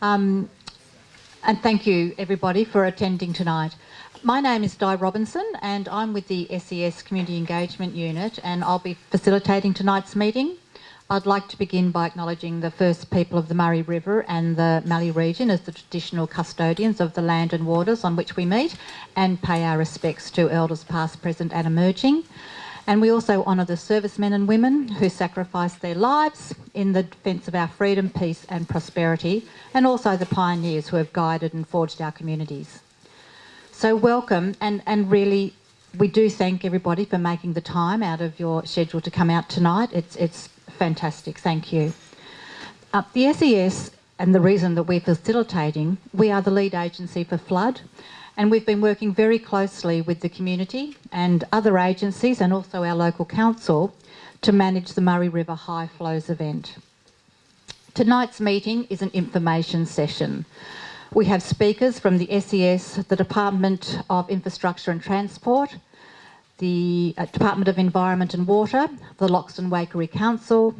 Um, and thank you, everybody, for attending tonight. My name is Di Robinson, and I'm with the SES Community Engagement Unit, and I'll be facilitating tonight's meeting. I'd like to begin by acknowledging the first people of the Murray River and the Mallee region as the traditional custodians of the land and waters on which we meet, and pay our respects to elders past, present, and emerging. And we also honour the servicemen and women who sacrificed their lives in the defence of our freedom, peace, and prosperity, and also the pioneers who have guided and forged our communities. So, welcome, and, and really, we do thank everybody for making the time out of your schedule to come out tonight. It's, it's fantastic, thank you. Uh, the SES, and the reason that we're facilitating, we are the lead agency for flood and we've been working very closely with the community and other agencies and also our local council to manage the Murray River High Flows event. Tonight's meeting is an information session. We have speakers from the SES, the Department of Infrastructure and Transport, the uh, Department of Environment and Water, the Loxton Waikerie Council,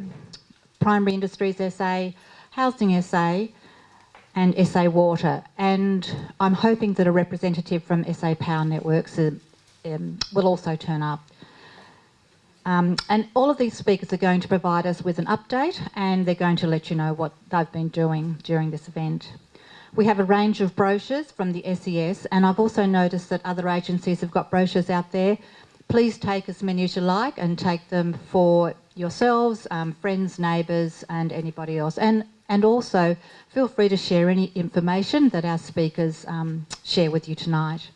Primary Industries SA, Housing SA, and SA Water. And I'm hoping that a representative from SA Power Networks uh, um, will also turn up. Um, and all of these speakers are going to provide us with an update and they're going to let you know what they've been doing during this event. We have a range of brochures from the SES and I've also noticed that other agencies have got brochures out there. Please take as many as you like and take them for yourselves, um, friends, neighbours and anybody else. And and also, feel free to share any information that our speakers um, share with you tonight.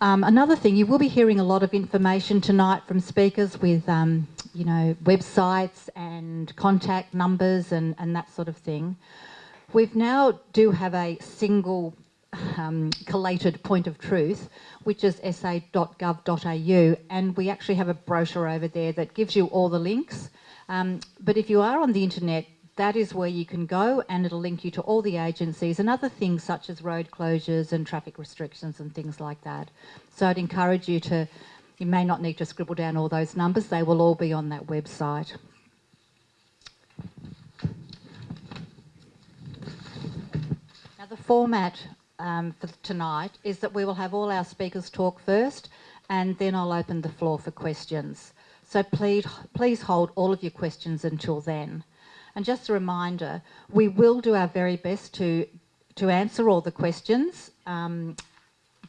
Um, another thing, you will be hearing a lot of information tonight from speakers with, um, you know, websites and contact numbers and, and that sort of thing. We've now do have a single um, collated point of truth, which is sa.gov.au, and we actually have a brochure over there that gives you all the links. Um, but if you are on the internet, that is where you can go and it'll link you to all the agencies and other things such as road closures and traffic restrictions and things like that. So I'd encourage you to, you may not need to scribble down all those numbers, they will all be on that website. Now the format um, for tonight is that we will have all our speakers talk first and then I'll open the floor for questions. So please, please hold all of your questions until then. And just a reminder, we will do our very best to, to answer all the questions, um,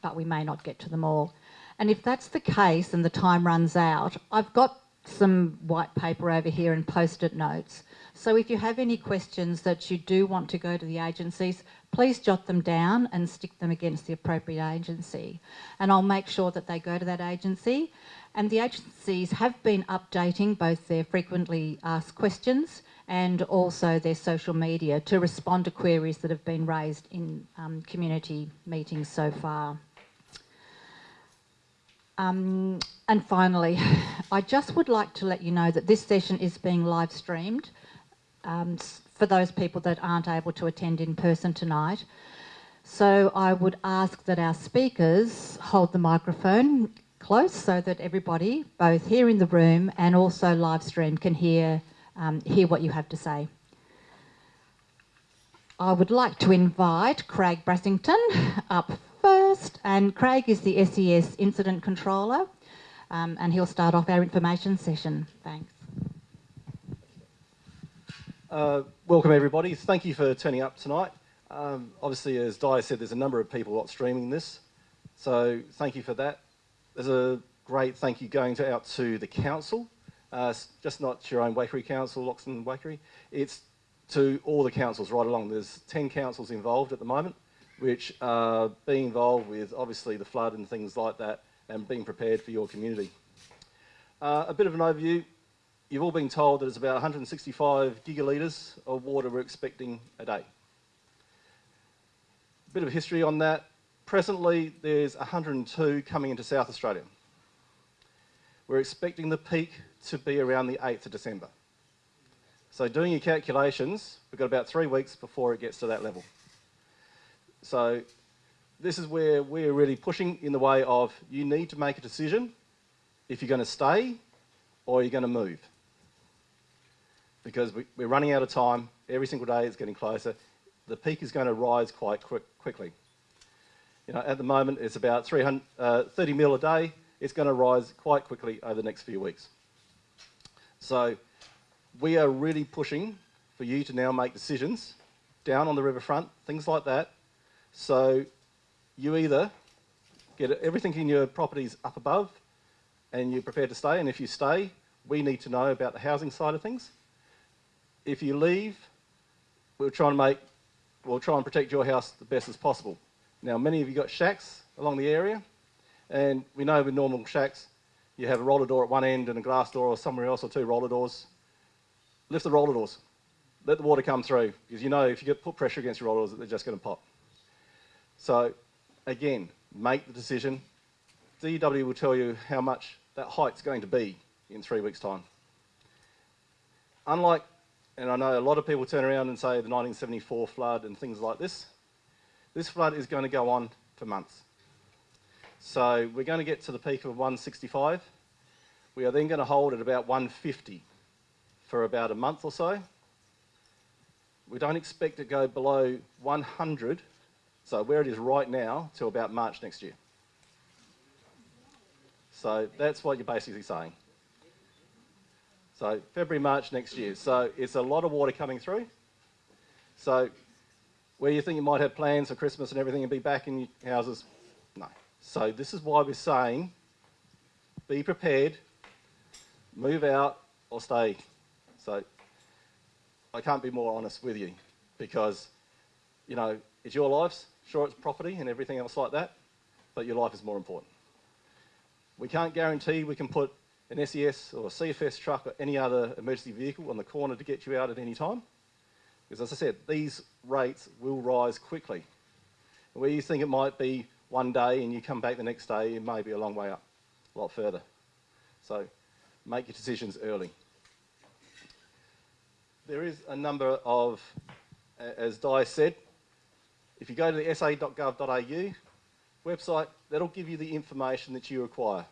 but we may not get to them all. And if that's the case and the time runs out, I've got some white paper over here and post-it notes. So if you have any questions that you do want to go to the agencies, please jot them down and stick them against the appropriate agency. And I'll make sure that they go to that agency. And the agencies have been updating both their frequently asked questions and also their social media to respond to queries that have been raised in um, community meetings so far. Um, and finally, I just would like to let you know that this session is being live streamed um, for those people that aren't able to attend in person tonight. So I would ask that our speakers hold the microphone close so that everybody, both here in the room and also live stream, can hear um, hear what you have to say. I would like to invite Craig Brassington up first, and Craig is the SES Incident Controller, um, and he'll start off our information session. Thanks. Uh, welcome everybody. Thank you for turning up tonight. Um, obviously, as Di said, there's a number of people not streaming this, so thank you for that. There's a great thank you going to, out to the council uh, just not your own Waikerie Council, Loxton Waikerie, it's to all the councils right along. There's 10 councils involved at the moment, which are being involved with obviously the flood and things like that and being prepared for your community. Uh, a bit of an overview. You've all been told that it's about 165 gigalitres of water we're expecting a day. A bit of history on that. Presently, there's 102 coming into South Australia. We're expecting the peak to be around the 8th of December. So doing your calculations, we've got about three weeks before it gets to that level. So this is where we're really pushing in the way of you need to make a decision if you're going to stay or you're going to move. Because we, are running out of time. Every single day it's getting closer. the peak is going to rise quite quick, quickly. You know, at the moment, it's about 300, uh, 30 mil a day. It's going to rise quite quickly over the next few weeks. So we are really pushing for you to now make decisions down on the riverfront, things like that. So you either get everything in your properties up above and you're prepared to stay, and if you stay, we need to know about the housing side of things. If you leave, we'll try and make, we'll try and protect your house the best as possible. Now, many of you got shacks along the area, and we know with normal shacks, you have a roller door at one end and a glass door or somewhere else or two roller doors. Lift the roller doors. Let the water come through, because you know if you get put pressure against your roller doors, they're just going to pop. So, again, make the decision. DW will tell you how much that height's going to be in three weeks' time. Unlike, and I know a lot of people turn around and say the 1974 flood and things like this, this flood is going to go on for months. So we're going to get to the peak of 165. We are then going to hold at about 150 for about a month or so. We don't expect to go below 100, so where it is right now, till about March next year. So that's what you're basically saying. So February, March next year. So it's a lot of water coming through. So where you think you might have plans for Christmas and everything and be back in your houses. So this is why we're saying be prepared, move out or stay. So I can't be more honest with you because, you know, it's your lives. Sure, it's property and everything else like that, but your life is more important. We can't guarantee we can put an SES or a CFS truck or any other emergency vehicle on the corner to get you out at any time. Because as I said, these rates will rise quickly. Where you think it might be one day and you come back the next day, it may be a long way up, a lot further. So make your decisions early. There is a number of, as Di said, if you go to the sa.gov.au website, that'll give you the information that you require.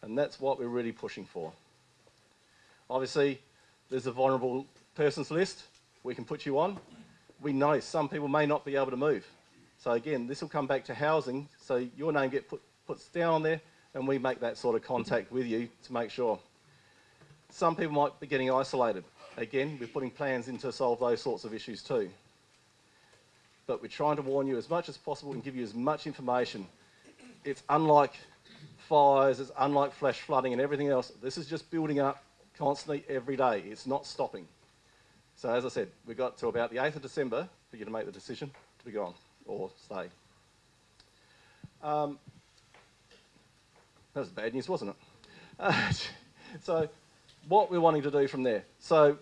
And that's what we're really pushing for. Obviously, there's a vulnerable persons list we can put you on. We know some people may not be able to move. So again, this will come back to housing. So your name get put puts down there and we make that sort of contact with you to make sure. Some people might be getting isolated. Again, we're putting plans in to solve those sorts of issues too. But we're trying to warn you as much as possible and give you as much information. It's unlike fires, it's unlike flash flooding and everything else. This is just building up constantly every day. It's not stopping. So as I said, we've got to about the 8th of December for you to make the decision to be gone or stay. Um, that was bad news, wasn't it? Uh, so what we're wanting to do from there. So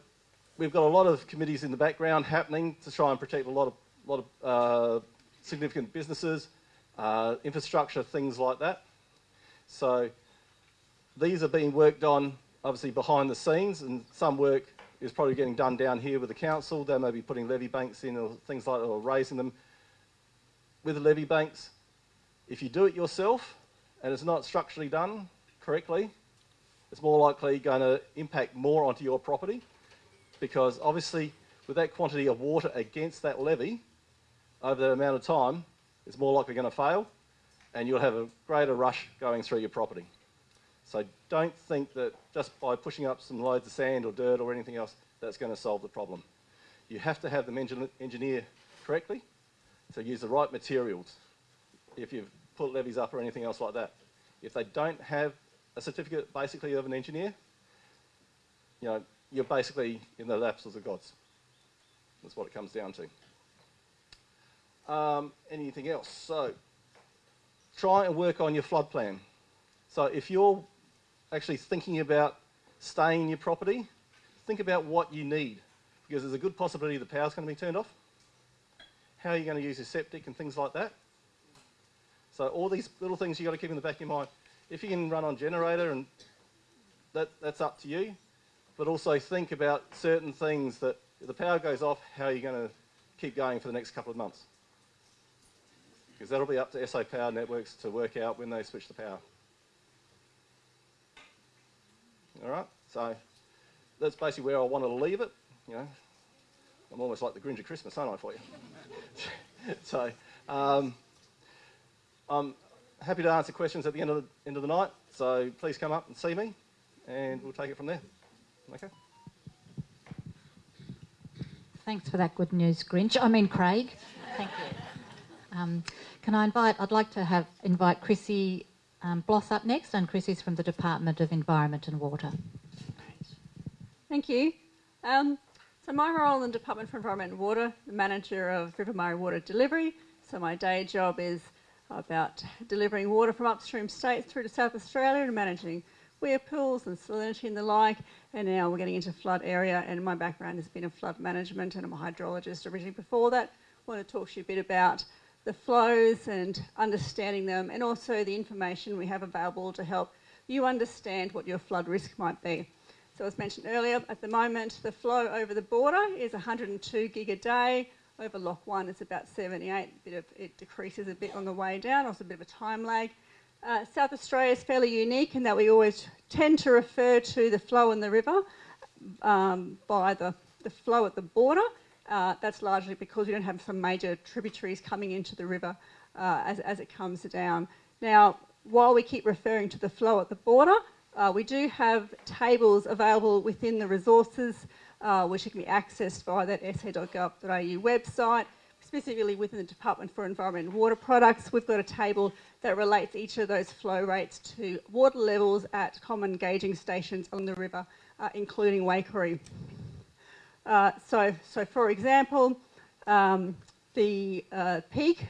we've got a lot of committees in the background happening to try and protect a lot of, lot of uh, significant businesses, uh, infrastructure, things like that. So these are being worked on obviously behind the scenes and some work is probably getting done down here with the council. They may be putting levee banks in or things like that or raising them. With levee banks, if you do it yourself and it's not structurally done correctly, it's more likely going to impact more onto your property because obviously with that quantity of water against that levee over the amount of time, it's more likely going to fail and you'll have a greater rush going through your property. So don't think that just by pushing up some loads of sand or dirt or anything else, that's going to solve the problem. You have to have them engineer correctly to use the right materials if you've put levees up or anything else like that. If they don't have a certificate basically of an engineer, you know, you're basically in the laps of the gods. That's what it comes down to. Um, anything else? So try and work on your flood plan. So if you're actually thinking about staying in your property, think about what you need because there's a good possibility the power's going to be turned off. How are you going to use your septic and things like that? So all these little things you've got to keep in the back of your mind. If you can run on generator and that, that's up to you, but also think about certain things that if the power goes off, how are you going to keep going for the next couple of months? because that'll be up to SA Power Networks to work out when they switch the power. All right, so that's basically where I wanted to leave it. You know, I'm almost like the Grinch of Christmas, aren't I, for you? so, um, I'm happy to answer questions at the end of the, end of the night, so please come up and see me, and we'll take it from there. Okay? Thanks for that good news, Grinch. I mean, Craig. Thank you. Um, can I invite, I'd like to have invite Chrissy um, Bloss up next, and Chrissy's from the Department of Environment and Water. Thank you. Um, so my role in the Department for Environment and Water, the manager of River Murray Water Delivery. So my day job is about delivering water from upstream states through to South Australia and managing weir pools and salinity and the like. And now we're getting into flood area and my background has been in flood management and I'm a hydrologist originally before that. I want to talk to you a bit about the flows and understanding them and also the information we have available to help you understand what your flood risk might be. So as mentioned earlier, at the moment the flow over the border is 102 gig a day. Over Lock 1 it's about 78, bit of, it decreases a bit on the way down, also a bit of a time lag. Uh, South Australia is fairly unique in that we always tend to refer to the flow in the river um, by the, the flow at the border uh, that's largely because we don't have some major tributaries coming into the river uh, as, as, it comes down. Now, while we keep referring to the flow at the border, uh, we do have tables available within the resources uh, which can be accessed via that sa.gov.au website. Specifically within the Department for Environment and Water Products, we've got a table that relates each of those flow rates to water levels at common gauging stations on the river, uh, including Waikerie. Uh, so, so for example, um, the uh, peak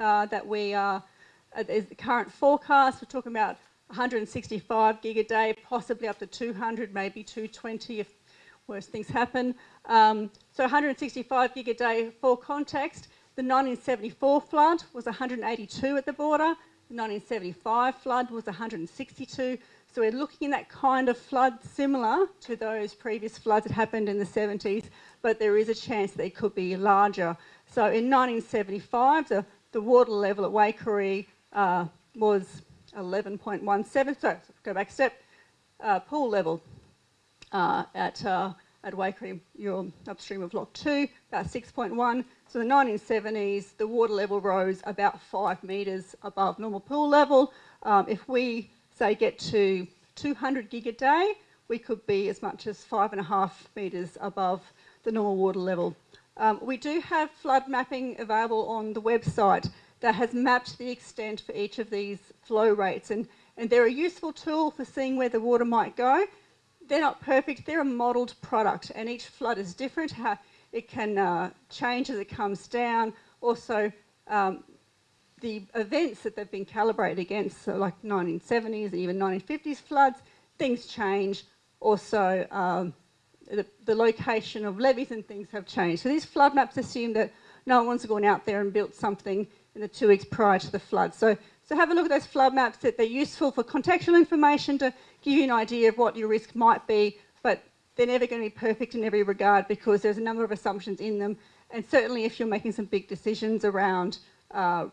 uh, that we are, is the current forecast, we're talking about 165 gig a day, possibly up to 200, maybe 220 if worse things happen. Um, so 165 gig a day for context. The 1974 flood was 182 at the border. The 1975 flood was 162. So we're looking at that kind of flood similar to those previous floods that happened in the 70s, but there is a chance they could be larger. So in 1975, the, the water level at Waikerie uh, was 11.17, so go back a step, uh, pool level uh, at, uh, at Waikerie, you're upstream of Lock 2, about 6.1. So the 1970s, the water level rose about five metres above normal pool level. Um, if we say get to 200 gig a day, we could be as much as five and a half metres above the normal water level. Um, we do have flood mapping available on the website that has mapped the extent for each of these flow rates and, and they're a useful tool for seeing where the water might go. They're not perfect, they're a modelled product and each flood is different. How it can uh, change as it comes down. Also, um, the events that they've been calibrated against, so like 1970s and even 1950s floods, things change. Also, um, the, the, location of levees and things have changed. So these flood maps assume that no one's gone out there and built something in the two weeks prior to the flood. So, so have a look at those flood maps that they're useful for contextual information to give you an idea of what your risk might be, but they're never going to be perfect in every regard because there's a number of assumptions in them. And certainly if you're making some big decisions around uh,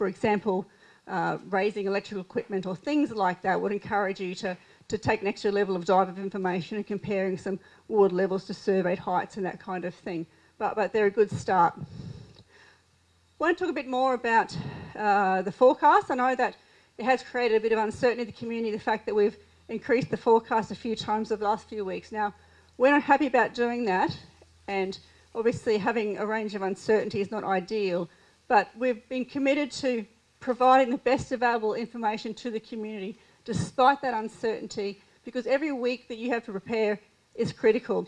for example, uh, raising electrical equipment or things like that would encourage you to, to take an extra level of dive of information and comparing some water levels to surveyed heights and that kind of thing. But, but they're a good start. I want to talk a bit more about uh, the forecast. I know that it has created a bit of uncertainty in the community, the fact that we've increased the forecast a few times over the last few weeks. Now, we're not happy about doing that, and obviously having a range of uncertainty is not ideal, but we've been committed to providing the best available information to the community despite that uncertainty because every week that you have to prepare is critical.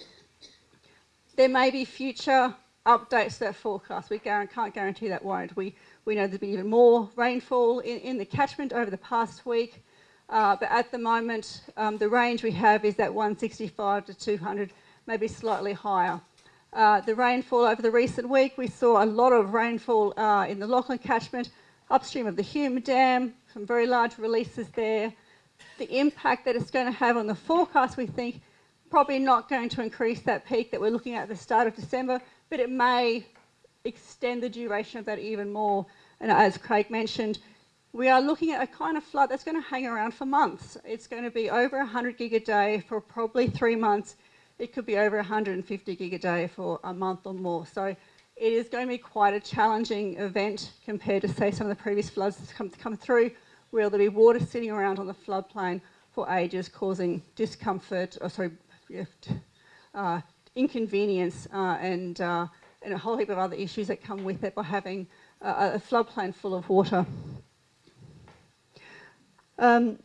There may be future updates that forecast. We can't guarantee that won't. We, we know there's been even more rainfall in, in the catchment over the past week. Uh, but at the moment, um, the range we have is that 165 to 200, maybe slightly higher. Uh, the rainfall over the recent week, we saw a lot of rainfall uh, in the Lachlan catchment, upstream of the Hume Dam, some very large releases there. The impact that it's going to have on the forecast, we think, probably not going to increase that peak that we're looking at at the start of December, but it may extend the duration of that even more. And as Craig mentioned, we are looking at a kind of flood that's going to hang around for months. It's going to be over 100 gig a day for probably three months it could be over 150 gig a day for a month or more. So it is going to be quite a challenging event compared to, say, some of the previous floods that's come, come through, where there'll be water sitting around on the floodplain for ages, causing discomfort, or sorry, uh, inconvenience, uh, and, uh, and a whole heap of other issues that come with it by having a, a floodplain full of water. Um,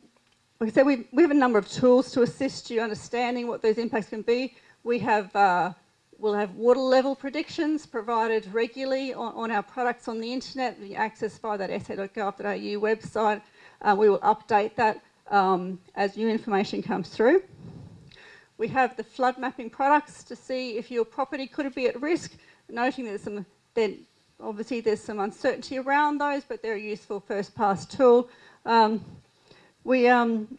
like I said, we, have a number of tools to assist you understanding what those impacts can be. We have, uh, we'll have water level predictions provided regularly on, on our products on the internet, the access via that sa.gov.au website. Uh, we will update that um, as new information comes through. We have the flood mapping products to see if your property could be at risk, noting that some, then obviously there's some uncertainty around those, but they're a useful first pass tool. Um, we, um,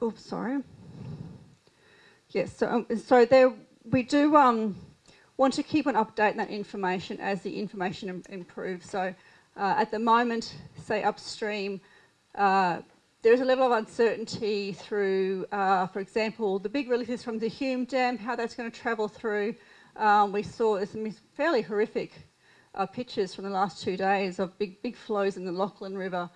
oh, sorry. Yes, so, um, so there, we do um, want to keep an update on updating that information as the information Im improves. So uh, at the moment, say upstream, uh, there is a level of uncertainty through, uh, for example, the big releases from the Hume Dam, how that's going to travel through. Um, we saw some fairly horrific uh, pictures from the last two days of big, big flows in the Lachlan River,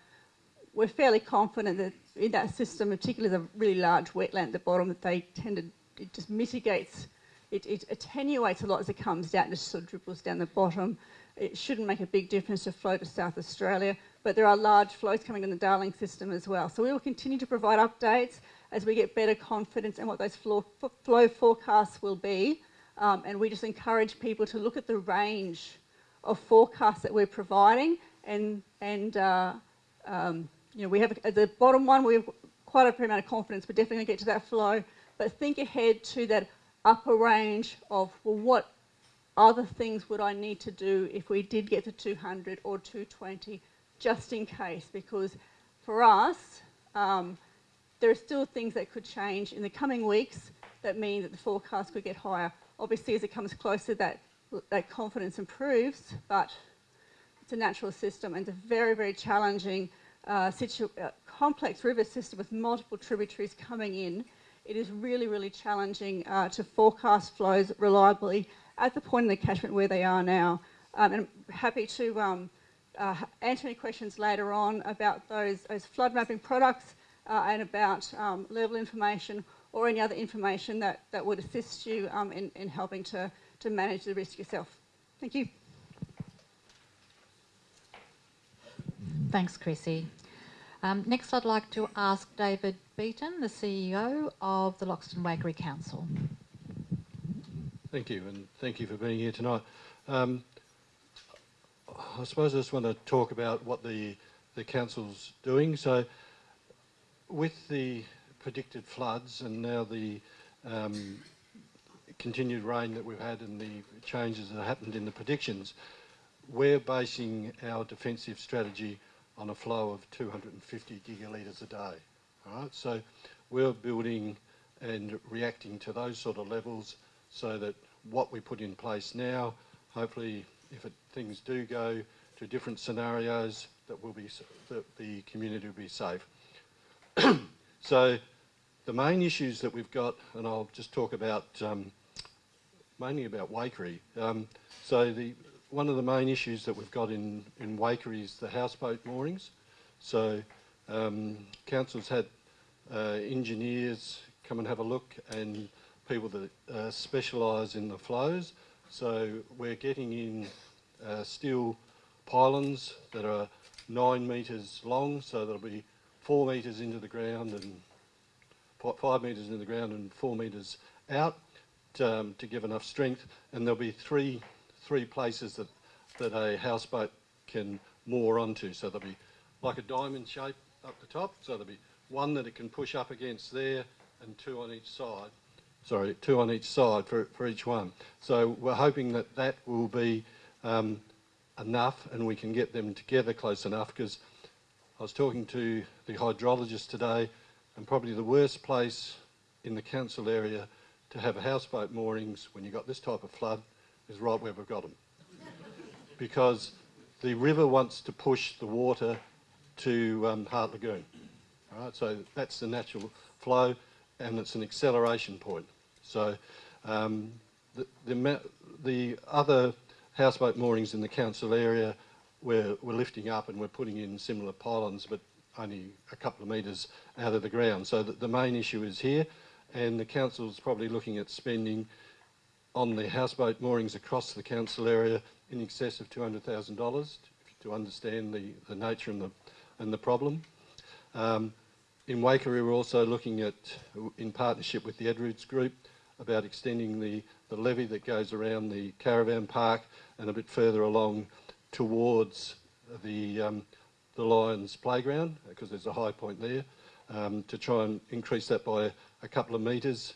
we're fairly confident that in that system, particularly the really large wetland at the bottom, that they tended, it just mitigates, it, it attenuates a lot as it comes down, just sort of dribbles down the bottom. It shouldn't make a big difference to flow to South Australia, but there are large flows coming in the Darling system as well. So we will continue to provide updates as we get better confidence in what those flow, flow forecasts will be. Um, and we just encourage people to look at the range of forecasts that we're providing and, and uh, um, you know, we have at the bottom one, we have quite a fair amount of confidence. We're definitely going to get to that flow, but think ahead to that upper range of, well, what other things would I need to do if we did get to 200 or 220, just in case, because for us, um, there are still things that could change in the coming weeks that mean that the forecast could get higher. Obviously, as it comes closer, that that confidence improves, but it's a natural system and it's a very, very challenging, uh, uh, complex river system with multiple tributaries coming in. It is really, really challenging uh, to forecast flows reliably at the point in the catchment where they are now. Um, and I'm happy to um, uh, answer any questions later on about those, those flood mapping products uh, and about um, level information or any other information that, that would assist you um, in, in helping to to manage the risk yourself. Thank you. Thanks, Chrissy. Um, next, I'd like to ask David Beaton, the CEO of the Loxton Waikerie Council. Thank you, and thank you for being here tonight. Um, I suppose I just want to talk about what the, the council's doing. So, with the predicted floods and now the um, continued rain that we've had and the changes that happened in the predictions, we're basing our defensive strategy on a flow of 250 gigalitres a day. All right, so we're building and reacting to those sort of levels so that what we put in place now, hopefully, if it, things do go to different scenarios, that will be that the community will be safe. so the main issues that we've got, and I'll just talk about um, mainly about Waikerie. Um, so the, one of the main issues that we've got in, in Waikerie is the houseboat moorings. So um, council's had uh, engineers come and have a look and people that uh, specialise in the flows. So we're getting in uh, steel pylons that are nine metres long, so there'll be four metres into the ground and five metres into the ground and four metres out um, to give enough strength, and there'll be three three places that that a houseboat can moor onto. So there'll be like a diamond shape up the top. So there'll be one that it can push up against there, and two on each side. Sorry, two on each side for for each one. So we're hoping that that will be um, enough, and we can get them together close enough because. I was talking to the hydrologist today, and probably the worst place in the council area to have a houseboat moorings when you've got this type of flood is right where we've got them. because the river wants to push the water to um, Hart Lagoon. All right, so that's the natural flow. and it's an acceleration point. So um, the, the, the other houseboat moorings in the council area, we're, we're lifting up and we're putting in similar pylons, but only a couple of metres out of the ground. So the, main issue is here, and the council's probably looking at spending on the houseboat moorings across the council area in excess of $200,000 to understand the, the nature and the, and the problem. Um, in Waikerie, we're also looking at, in partnership with the Edwards Group, about extending the, the levee that goes around the caravan park and a bit further along towards the, um, the Lions playground, because there's a high point there, um, to try and increase that by a couple of metres.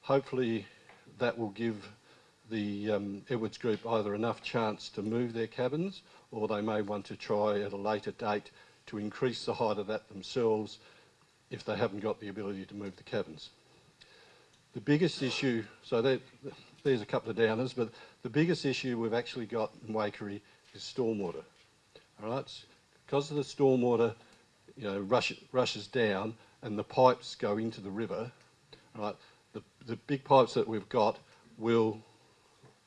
Hopefully that will give the um, Edwards Group either enough chance to move their cabins or they may want to try at a later date to increase the height of that themselves if they haven't got the ability to move the cabins. The biggest issue, so there's a couple of downers, but the biggest issue we've actually got in Waikerie is stormwater. All right, because of the stormwater, you know, rush, rushes down and the pipes go into the river. All right, the the big pipes that we've got will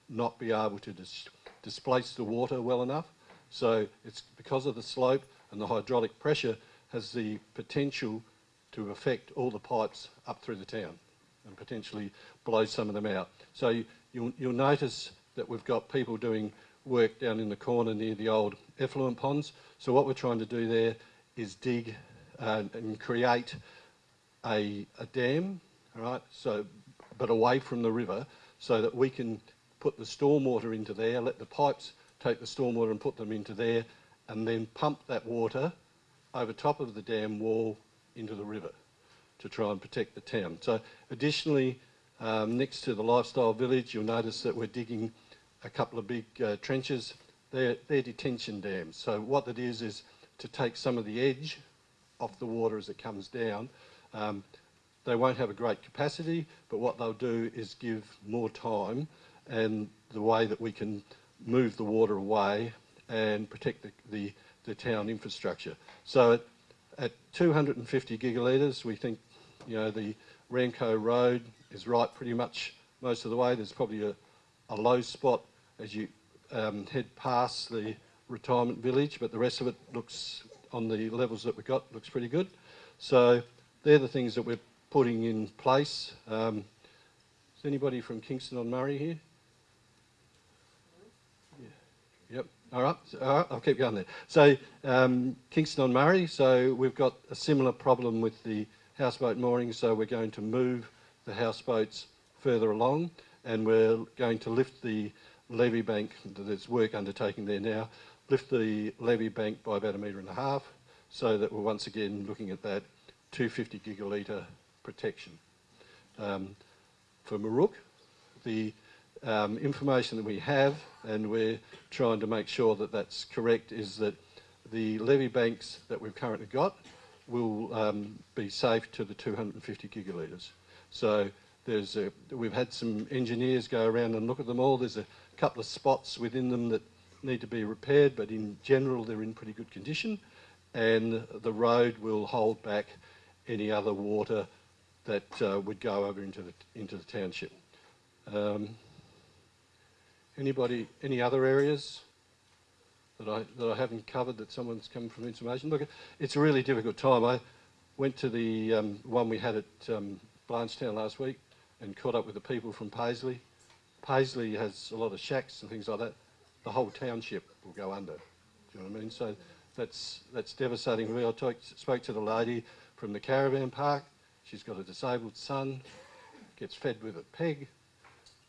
not be able to dis displace the water well enough. So it's because of the slope and the hydraulic pressure has the potential to affect all the pipes up through the town and potentially blow some of them out. So you, you'll, you'll notice that we've got people doing work down in the corner near the old effluent ponds. So what we're trying to do there is dig uh, and create a, a dam, all right, so, but away from the river, so that we can put the stormwater into there, let the pipes take the stormwater and put them into there, and then pump that water over top of the dam wall into the river to try and protect the town. So additionally, um, next to the lifestyle village, you'll notice that we're digging a couple of big uh, trenches. They're, they're detention dams. So what that is, is to take some of the edge off the water as it comes down. Um, they won't have a great capacity, but what they'll do is give more time and the way that we can move the water away and protect the, the, the town infrastructure. So at, at 250 gigalitres, we think you know the Ramco Road is right pretty much most of the way. There's probably a, a low spot as you um, head past the retirement village, but the rest of it looks on the levels that we've got looks pretty good. So they're the things that we're putting in place. Um, is anybody from Kingston on Murray here? Yep. All right. All right. I'll keep going there. So um, Kingston on Murray. So we've got a similar problem with the houseboat mooring, So we're going to move the houseboats further along, and we're going to lift the levee bank. There's work undertaking there now. Lift the levee bank by about a metre and a half, so that we're once again looking at that 250 gigalitre protection. Um, for Moorook, the um, information that we have, and we're trying to make sure that that's correct, is that the levee banks that we've currently got will um, be safe to the 250 gigalitres. So there's a, we've had some engineers go around and look at them all. There's a couple of spots within them that need to be repaired, but in general they're in pretty good condition. And the road will hold back any other water that uh, would go over into the into the township. Um, anybody, any other areas that I that I haven't covered that someone's come from information? Look, it's a really difficult time. I went to the um, one we had at um, Blanchetown last week and caught up with the people from Paisley. Paisley has a lot of shacks and things like that. The whole township will go under. Do you know what I mean? So that's that's devastating. I talk, spoke to the lady from the caravan park. She's got a disabled son, gets fed with a peg.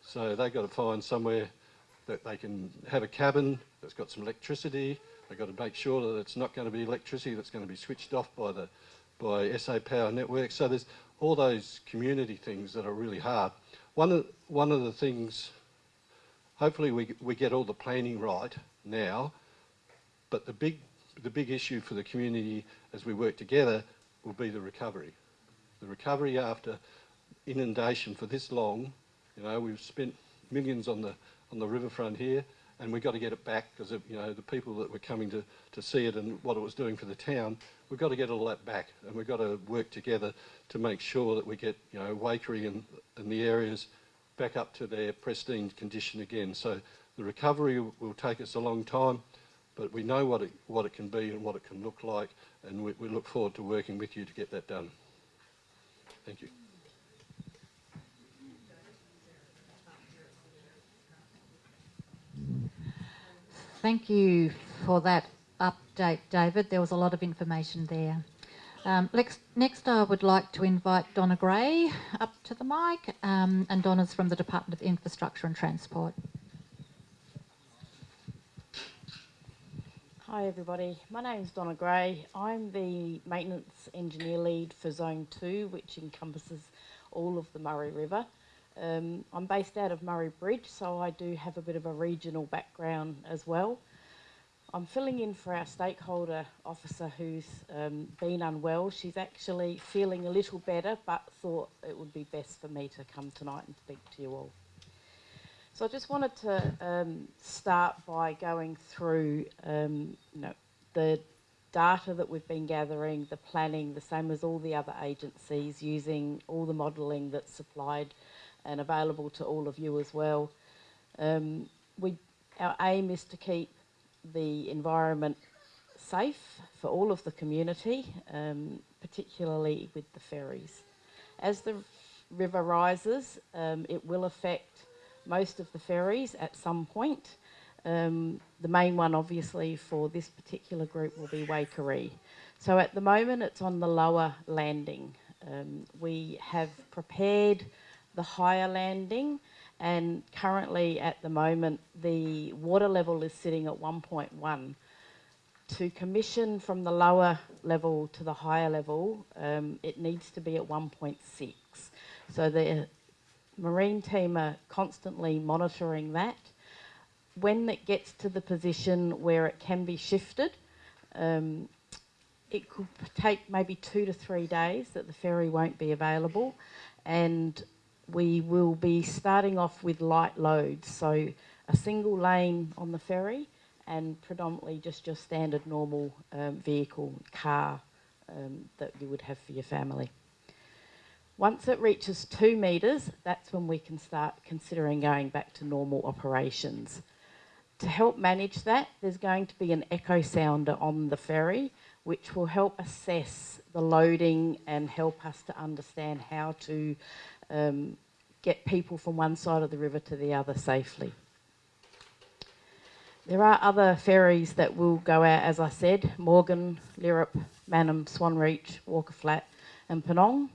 So they've got to find somewhere that they can have a cabin that's got some electricity. They've got to make sure that it's not going to be electricity that's going to be switched off by the by SA Power Network. So there's all those community things that are really hard. One of one of the things, hopefully we we get all the planning right now, but the big the big issue for the community as we work together will be the recovery. The recovery after inundation for this long, you know, we've spent millions on the on the riverfront here, and we've got to get it back because of you know the people that were coming to, to see it and what it was doing for the town. We've got to get all that back, and we've got to work together to make sure that we get you know Waikerie and, and the areas back up to their pristine condition again. So the recovery will take us a long time, but we know what it what it can be and what it can look like, and we, we look forward to working with you to get that done. Thank you. Thank you for that update, David. There was a lot of information there. Um, next, next, I would like to invite Donna Gray up to the mic, um, and Donna's from the Department of Infrastructure and Transport. Hi everybody, my name is Donna Gray. I'm the maintenance engineer lead for Zone 2, which encompasses all of the Murray River. Um, I'm based out of Murray Bridge, so I do have a bit of a regional background as well. I'm filling in for our stakeholder officer who's um, been unwell. She's actually feeling a little better, but thought it would be best for me to come tonight and speak to you all. So I just wanted to um, start by going through, um, you know, the data that we've been gathering, the planning, the same as all the other agencies, using all the modelling that's supplied and available to all of you as well. Um, we, our aim is to keep the environment safe for all of the community, um, particularly with the ferries. As the river rises, um, it will affect most of the ferries at some point. Um, the main one, obviously, for this particular group will be Waikerie. So at the moment, it's on the lower landing. Um, we have prepared the higher landing and currently at the moment the water level is sitting at 1.1. To commission from the lower level to the higher level, um, it needs to be at 1.6. So the marine team are constantly monitoring that. When it gets to the position where it can be shifted, um, it could take maybe two to three days that the ferry won't be available and we will be starting off with light loads, so a single lane on the ferry and predominantly just your standard normal um, vehicle, car um, that you would have for your family. Once it reaches two metres, that's when we can start considering going back to normal operations. To help manage that, there's going to be an echo sounder on the ferry, which will help assess the loading and help us to understand how to um, get people from one side of the river to the other safely. There are other ferries that will go out, as I said, Morgan, Lyrup, Mannum, Swan Reach, Walker Flat and Purnong.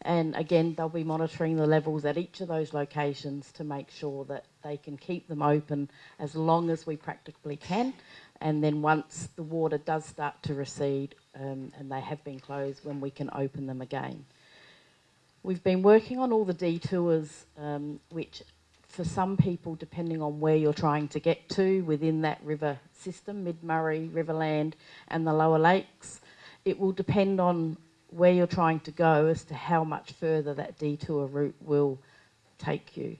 And again, they'll be monitoring the levels at each of those locations to make sure that they can keep them open as long as we practically can. And then once the water does start to recede um, and they have been closed, when we can open them again. We've been working on all the detours, um, which for some people, depending on where you're trying to get to within that river system, Mid-Murray, Riverland and the lower lakes, it will depend on where you're trying to go as to how much further that detour route will take you.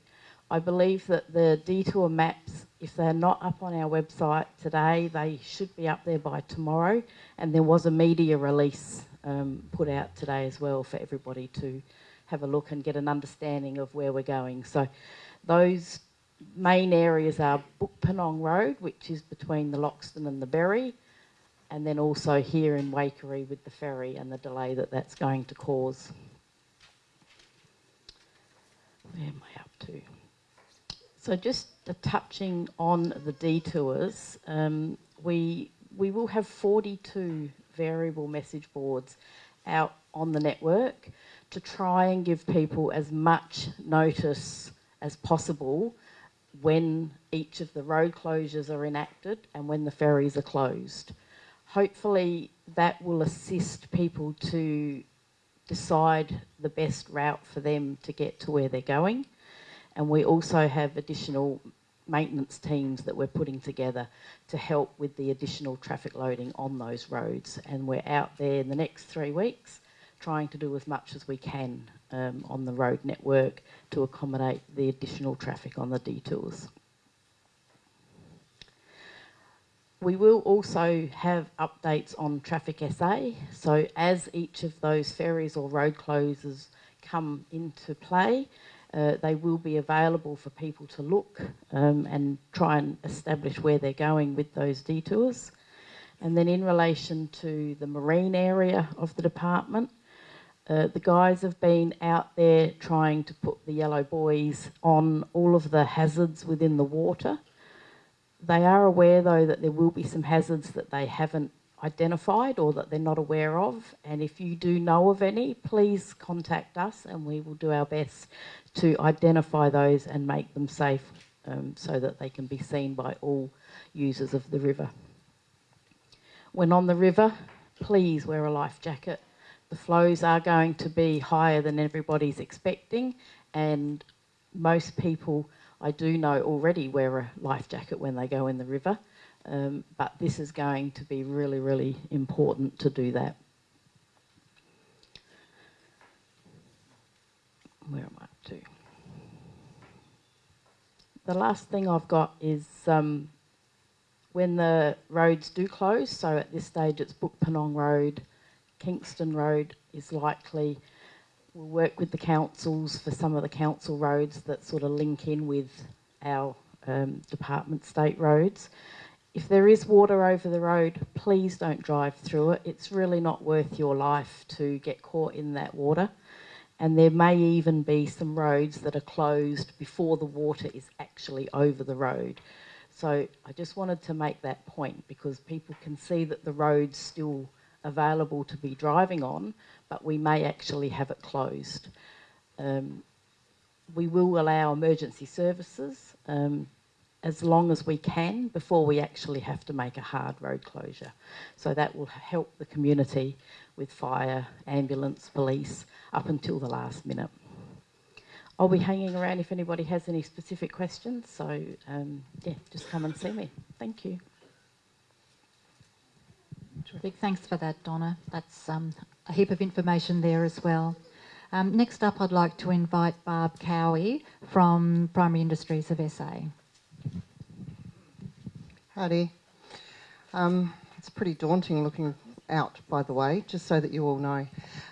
I believe that the detour maps, if they're not up on our website today, they should be up there by tomorrow. And there was a media release um, put out today as well for everybody to have a look and get an understanding of where we're going. So those main areas are Bookpurnong Road, which is between the Loxton and the Berri, and then also here in Waikerie with the ferry and the delay that that's going to cause. Where am I up to? So just touching on the detours, um, we we will have 42 variable message boards out on the network to try and give people as much notice as possible when each of the road closures are enacted and when the ferries are closed. Hopefully that will assist people to decide the best route for them to get to where they're going. And we also have additional maintenance teams that we're putting together to help with the additional traffic loading on those roads. And we're out there in the next three weeks trying to do as much as we can um, on the road network to accommodate the additional traffic on the detours. We will also have updates on Traffic SA. So as each of those ferries or road closures come into play, uh, they will be available for people to look um, and try and establish where they're going with those detours. And then in relation to the marine area of the department, uh, the guys have been out there trying to put the yellow buoys on all of the hazards within the water. They are aware though that there will be some hazards that they haven't identified or that they're not aware of. And if you do know of any, please contact us and we will do our best to identify those and make them safe um, so that they can be seen by all users of the river. When on the river, please wear a life jacket the flows are going to be higher than everybody's expecting, and most people I do know already wear a life jacket when they go in the river, um, but this is going to be really, really important to do that. Where am I to? The last thing I've got is um, when the roads do close, so at this stage it's Book Penong Road, Kingston Road is likely. We'll work with the councils for some of the council roads that sort of link in with our um, department state roads. If there is water over the road, please don't drive through it. It's really not worth your life to get caught in that water. And there may even be some roads that are closed before the water is actually over the road. So I just wanted to make that point because people can see that the road's still available to be driving on, but we may actually have it closed. Um, we will allow emergency services um, as long as we can before we actually have to make a hard road closure. So that will help the community with fire, ambulance, police up until the last minute. I'll be hanging around if anybody has any specific questions. So um, yeah, just come and see me. Thank you. Big thanks for that, Donna. That's um, a heap of information there as well. Um, next up, I'd like to invite Barb Cowie from Primary Industries of SA. Howdy. Um, it's pretty daunting looking out, by the way, just so that you all know.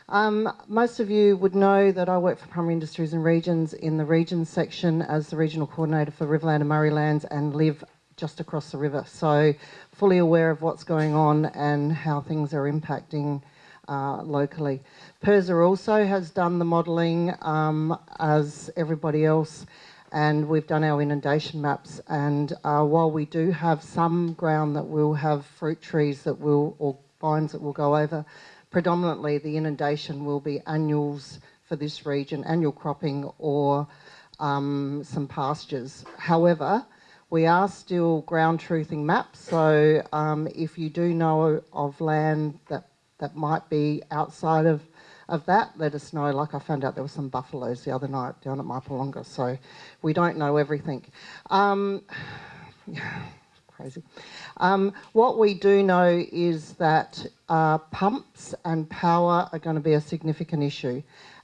Um, most of you would know that I work for Primary Industries and Regions in the Regions section as the Regional Coordinator for Riverland and Murray Lands and live just across the river. So fully aware of what's going on and how things are impacting uh, locally. PIRSA also has done the modelling um, as everybody else and we've done our inundation maps and uh, while we do have some ground that will have fruit trees that will or vines that will go over, predominantly the inundation will be annuals for this region, annual cropping or um, some pastures. However, we are still ground truthing maps, so um, if you do know of land that, that might be outside of, of that, let us know. Like I found out there were some buffaloes the other night down at Mypolonga, so we don't know everything. Um, crazy. Um, what we do know is that uh, pumps and power are going to be a significant issue.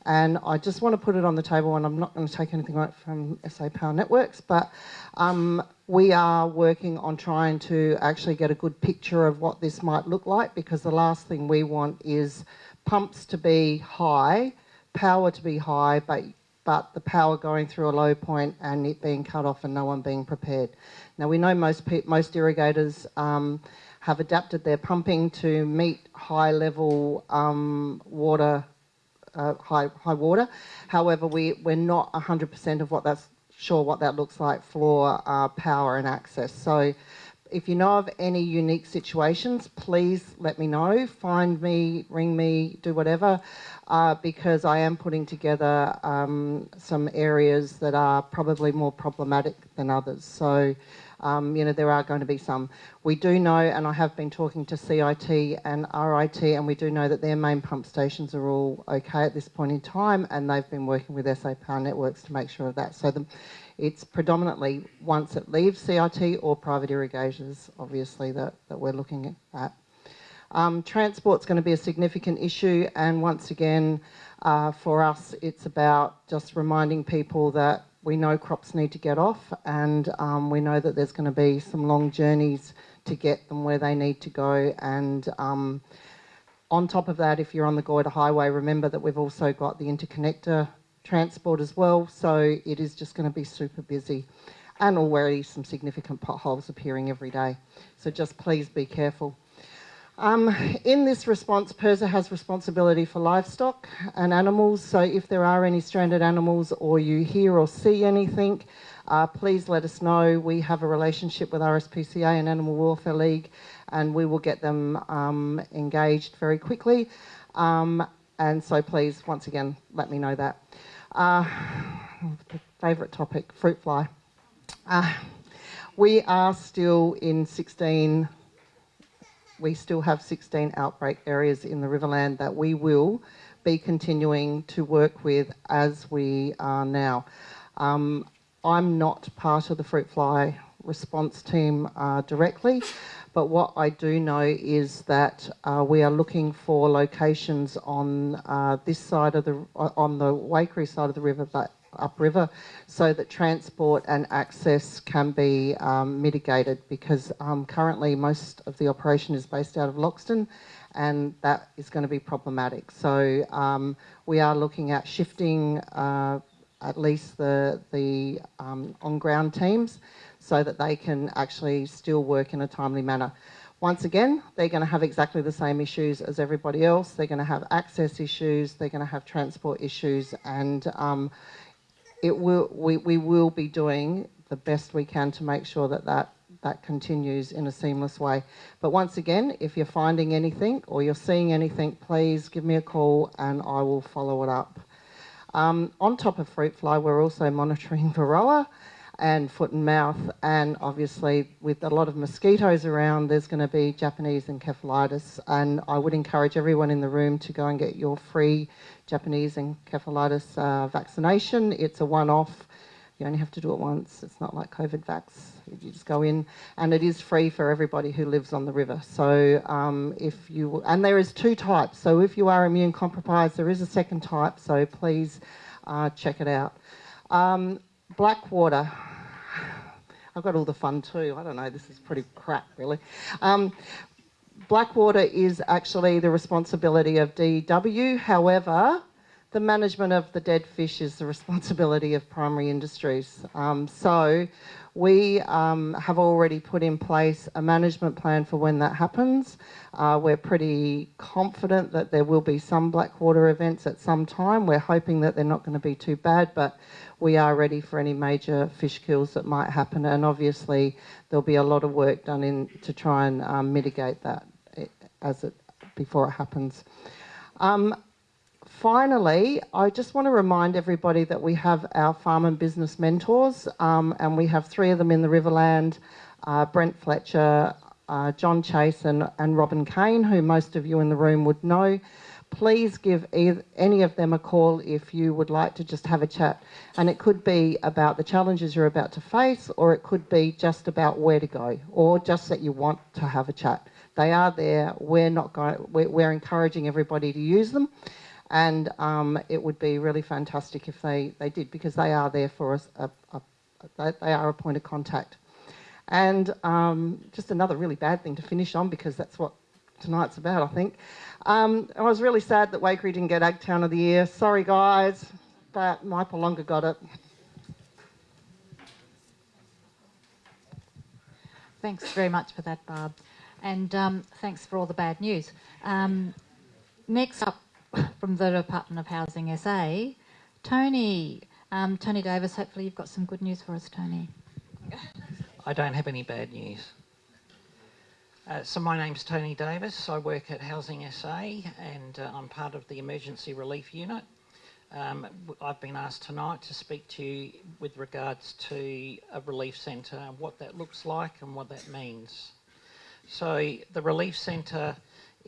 And I just want to put it on the table, and I'm not going to take anything away from SA Power Networks, but um, we are working on trying to actually get a good picture of what this might look like because the last thing we want is pumps to be high, power to be high, but but the power going through a low point and it being cut off and no one being prepared. Now we know most most irrigators um, have adapted their pumping to meet high level um, water, uh, high high water. However, we we're not 100% of what that's sure what that looks like for uh, power and access. So if you know of any unique situations, please let me know. Find me, ring me, do whatever, uh, because I am putting together um, some areas that are probably more problematic than others. So um, you know, there are going to be some. We do know, and I have been talking to CIT and RIT, and we do know that their main pump stations are all okay at this point in time, and they've been working with SA Power Networks to make sure of that. So the, it's predominantly once it leaves CIT or private irrigators, obviously, that, that we're looking at. Um, transport's going to be a significant issue, and once again, uh, for us, it's about just reminding people that we know crops need to get off, and um, we know that there's going to be some long journeys to get them where they need to go. And um, on top of that, if you're on the Goyder Highway, remember that we've also got the interconnector transport as well, so it is just going to be super busy. And already some significant potholes appearing every day. So just please be careful. Um, in this response, PIRSA has responsibility for livestock and animals, so if there are any stranded animals or you hear or see anything, uh, please let us know. We have a relationship with RSPCA and Animal Welfare League, and we will get them um, engaged very quickly. Um, and so please, once again, let me know that. Uh, favourite topic, fruit fly. Uh, we are still in 16 we still have 16 outbreak areas in the Riverland that we will be continuing to work with as we are now. Um, I'm not part of the fruit fly response team uh, directly, but what I do know is that uh, we are looking for locations on uh, this side of the on the Waikerie side of the river that upriver so that transport and access can be um, mitigated because um, currently most of the operation is based out of Loxton and that is going to be problematic. So um, we are looking at shifting uh, at least the, the um, on-ground teams so that they can actually still work in a timely manner. Once again, they're going to have exactly the same issues as everybody else. They're going to have access issues, they're going to have transport issues, and um, it will, we, we will be doing the best we can to make sure that, that that continues in a seamless way. But once again, if you're finding anything or you're seeing anything, please give me a call and I will follow it up. Um, on top of fruit fly, we're also monitoring varroa and foot and mouth, and obviously with a lot of mosquitoes around, there's going to be Japanese encephalitis. And I would encourage everyone in the room to go and get your free Japanese encephalitis uh, vaccination. It's a one-off. You only have to do it once. It's not like COVID vax. You just go in, and it is free for everybody who lives on the river. So um, if you and there is two types. So if you are immune compromised, there is a second type. So please uh, check it out. Um, Blackwater. I've got all the fun too. I don't know. This is pretty crap, really. Um, Blackwater is actually the responsibility of DW. However, the management of the dead fish is the responsibility of primary industries. Um, so we um, have already put in place a management plan for when that happens. Uh, we're pretty confident that there will be some Blackwater events at some time. We're hoping that they're not going to be too bad, but we are ready for any major fish kills that might happen. And obviously, there'll be a lot of work done in to try and um, mitigate that as it before it happens. Um, finally, I just want to remind everybody that we have our farm and business mentors, um, and we have three of them in the Riverland uh, Brent Fletcher, uh, John Chase, and, and Robin Kane, who most of you in the room would know. Please give either, any of them a call if you would like to just have a chat. And it could be about the challenges you're about to face, or it could be just about where to go, or just that you want to have a chat. They are there. We're not going. We're, we're encouraging everybody to use them, and um, it would be really fantastic if they they did because they are there for us. A, a, they are a point of contact. And um, just another really bad thing to finish on because that's what tonight's about, I think. Um, I was really sad that Waikerie didn't get Ag Town of the Year. Sorry, guys, but Mypolonga got it. Thanks very much for that, Barb and um, thanks for all the bad news. Um, next up from the Department of Housing SA, Tony. Um, Tony Davis, hopefully you've got some good news for us, Tony. I don't have any bad news. Uh, so my name's Tony Davis. I work at Housing SA and uh, I'm part of the Emergency Relief Unit. Um, I've been asked tonight to speak to you with regards to a relief centre, what that looks like and what that means. So the relief centre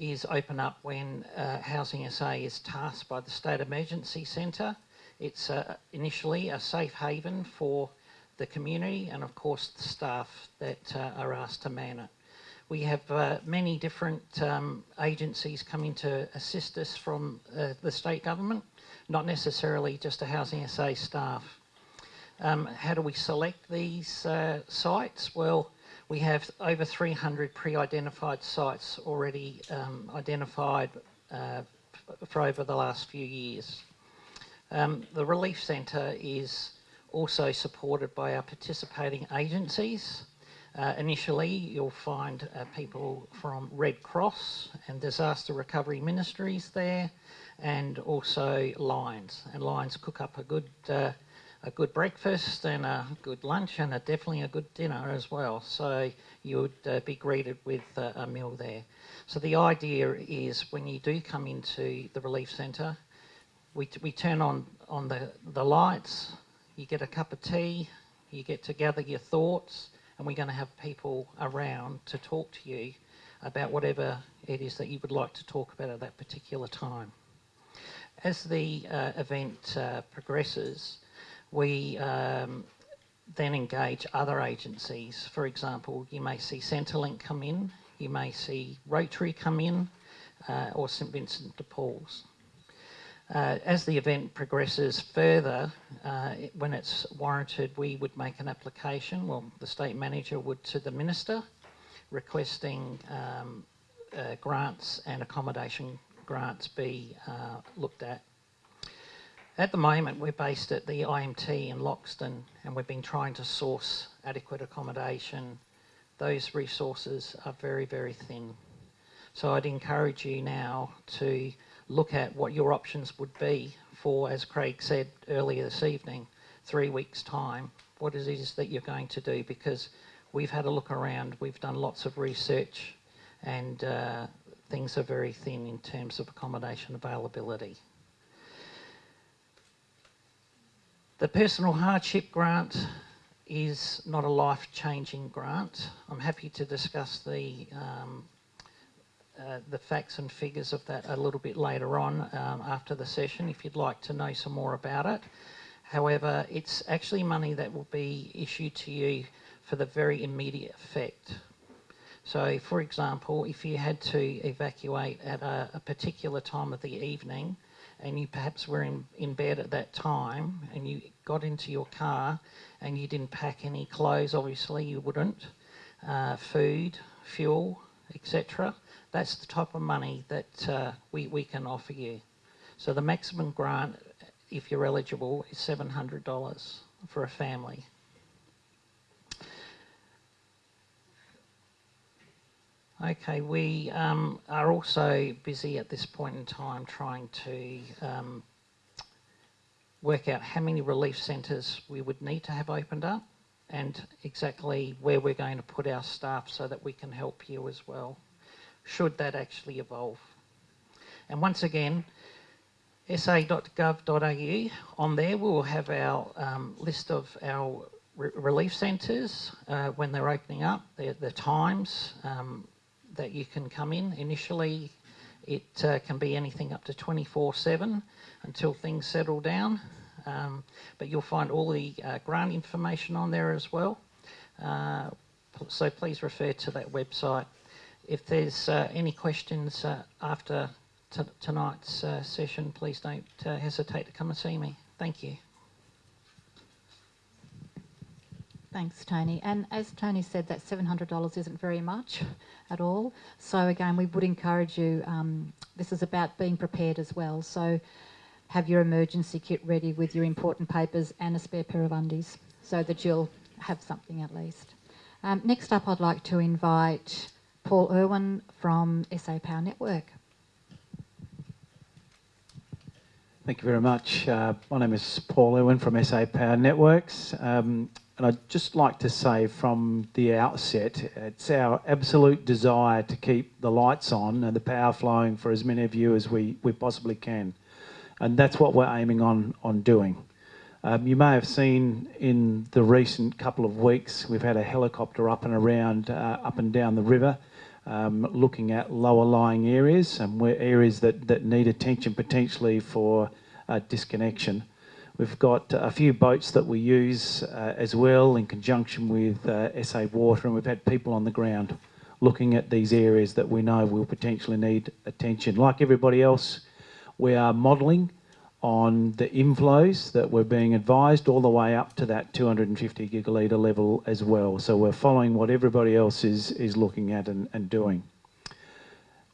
is open up when uh, Housing SA is tasked by the State Emergency Centre. It's uh, initially a safe haven for the community and of course the staff that uh, are asked to man it. We have uh, many different um, agencies coming to assist us from uh, the state government, not necessarily just a Housing SA staff. Um, how do we select these sites? Well, we have over 300 pre-identified sites already um, identified uh, for over the last few years. Um, the Relief Centre is also supported by our participating agencies. Uh, initially, you'll find uh, people from Red Cross and Disaster Recovery Ministries there, and also Lions. And Lions cook up a good, uh, a good breakfast and a good lunch, and a, definitely a good dinner as well. So you would uh, be greeted with uh, a meal there. So the idea is when you do come into the relief centre, we, we turn on, on the, the lights, you get a cup of tea, you get to gather your thoughts, and we're going to have people around to talk to you about whatever it is that you would like to talk about at that particular time. As the uh, event uh, progresses, we um, then engage other agencies. For example, you may see Centrelink come in, you may see Rotary come in, uh, or St Vincent de Paul's. Uh, as the event progresses further, uh, when it's warranted, we would make an application, well, the state manager would to the minister, requesting um, uh, grants and accommodation grants be uh, looked at. At the moment, we're based at the IMT in Loxton, and we've been trying to source adequate accommodation. Those resources are very, very thin. So I'd encourage you now to look at what your options would be for, as Craig said earlier this evening, three weeks' time, what it is that you're going to do because we've had a look around, we've done lots of research, and uh, things are very thin in terms of accommodation availability. The personal hardship grant is not a life-changing grant. I'm happy to discuss the um, uh, the facts and figures of that a little bit later on um, after the session if you'd like to know some more about it. However, it's actually money that will be issued to you for the very immediate effect. So, for example, if you had to evacuate at a, a particular time of the evening and you perhaps were in, in bed at that time and you got into your car and you didn't pack any clothes, obviously you wouldn't, uh, food, fuel, etc that's the type of money that uh, we, we can offer you. So the maximum grant, if you're eligible, is $700 for a family. Okay, we um, are also busy at this point in time trying to um, work out how many relief centres we would need to have opened up and exactly where we're going to put our staff so that we can help you as well should that actually evolve. And once again, sa.gov.au, on there we will have our um, list of our relief centres uh, when they're opening up, the, times that you can come in. Initially, it uh, can be anything up to 24-7 until things settle down. Um, but you'll find all the uh, grant information on there as well. Uh, so please refer to that website if there's uh, any questions uh, after tonight's uh, session, please don't hesitate to come and see me. Thank you. Thanks, Tony. And as Tony said, that $700 isn't very much at all. So again, we would encourage you, um, this is about being prepared as well. So have your emergency kit ready with your important papers and a spare pair of undies so that you'll have something at least. Um, next up, I'd like to invite Paul Irwin from SA Power Network. Thank you very much. Uh, my name is Paul Irwin from SA Power Networks. Um, and I'd just like to say from the outset, it's our absolute desire to keep the lights on and the power flowing for as many of you as we, we possibly can. And that's what we're aiming on, on doing. Um, you may have seen in the recent couple of weeks, we've had a helicopter up and around, uh, up and down the river um, looking at lower lying areas and where areas that, that need attention potentially for uh, disconnection. We've got a few boats that we use uh, as well in conjunction with uh, SA Water and we've had people on the ground looking at these areas that we know will potentially need attention. Like everybody else, we are modelling on the inflows that we're being advised all the way up to that 250 gigalitre level as well. So we're following what everybody else is, is looking at and, and doing.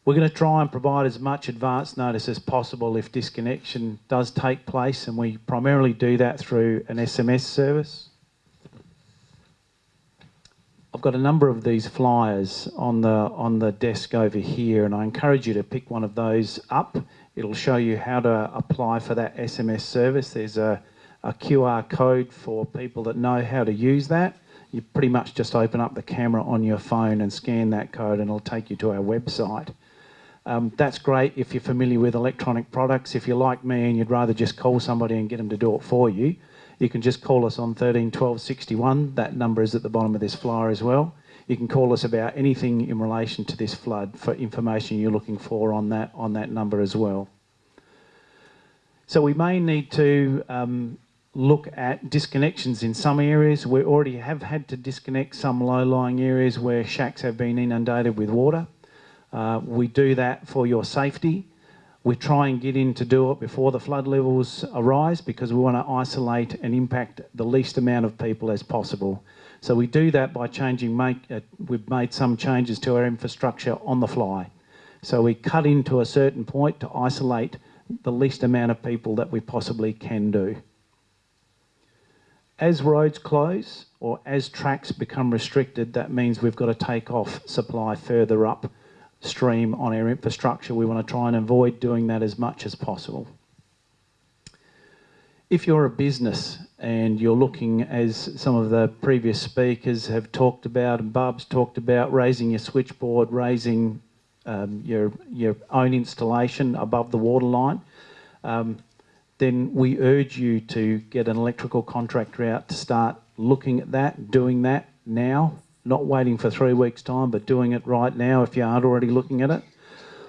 We're going to try and provide as much advance notice as possible if disconnection does take place, and we primarily do that through an SMS service. I've got a number of these flyers on the on the desk over here, and I encourage you to pick one of those up It'll show you how to apply for that SMS service. There's a, a QR code for people that know how to use that. You pretty much just open up the camera on your phone and scan that code and it'll take you to our website. Um, that's great if you're familiar with electronic products. If you're like me and you'd rather just call somebody and get them to do it for you, you can just call us on 13 12 61. That number is at the bottom of this flyer as well. You can call us about anything in relation to this flood for information you're looking for on that on that number as well. So we may need to um, look at disconnections in some areas. We already have had to disconnect some low-lying areas where shacks have been inundated with water. Uh, we do that for your safety. We try and get in to do it before the flood levels arise because we want to isolate and impact the least amount of people as possible. So we do that by changing, make, uh, we've made some changes to our infrastructure on the fly. So we cut into a certain point to isolate the least amount of people that we possibly can do. As roads close or as tracks become restricted, that means we've got to take off supply further upstream on our infrastructure. We want to try and avoid doing that as much as possible. If you're a business and you're looking, as some of the previous speakers have talked about, and Barb's talked about, raising your switchboard, raising um, your, your own installation above the water line, um, then we urge you to get an electrical contractor out to start looking at that, doing that now, not waiting for three weeks' time, but doing it right now if you aren't already looking at it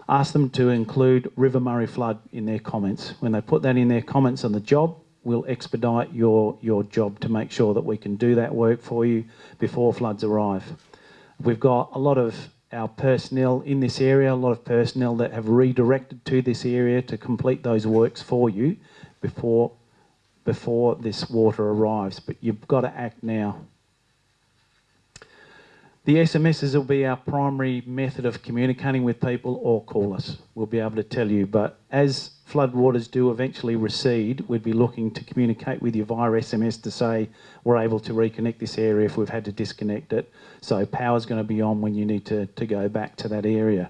ask them to include River Murray flood in their comments. When they put that in their comments on the job, we'll expedite your, your job to make sure that we can do that work for you before floods arrive. We've got a lot of our personnel in this area, a lot of personnel that have redirected to this area to complete those works for you before, before this water arrives. But you've got to act now. The SMSs will be our primary method of communicating with people or call us. We'll be able to tell you. But as floodwaters do eventually recede, we'd be looking to communicate with you via SMS to say we're able to reconnect this area if we've had to disconnect it. So power's going to be on when you need to, to go back to that area.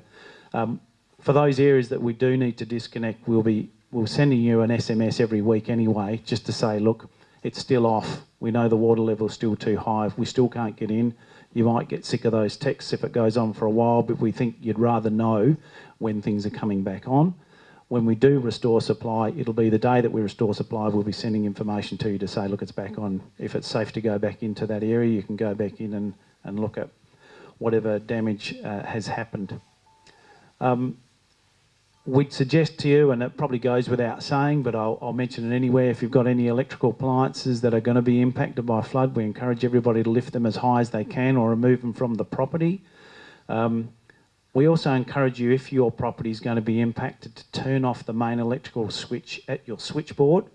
Um, for those areas that we do need to disconnect, we'll be we'll sending you an SMS every week anyway, just to say, look, it's still off. We know the water level's still too high. We still can't get in you might get sick of those texts if it goes on for a while, but we think you'd rather know when things are coming back on. When we do restore supply, it'll be the day that we restore supply, we'll be sending information to you to say, look, it's back on. If it's safe to go back into that area, you can go back in and, and look at whatever damage uh, has happened. Um, we'd suggest to you, and it probably goes without saying, but I'll, I'll, mention it anyway, if you've got any electrical appliances that are going to be impacted by flood, we encourage everybody to lift them as high as they can or remove them from the property. Um, we also encourage you, if your property is going to be impacted, to turn off the main electrical switch at your switchboard.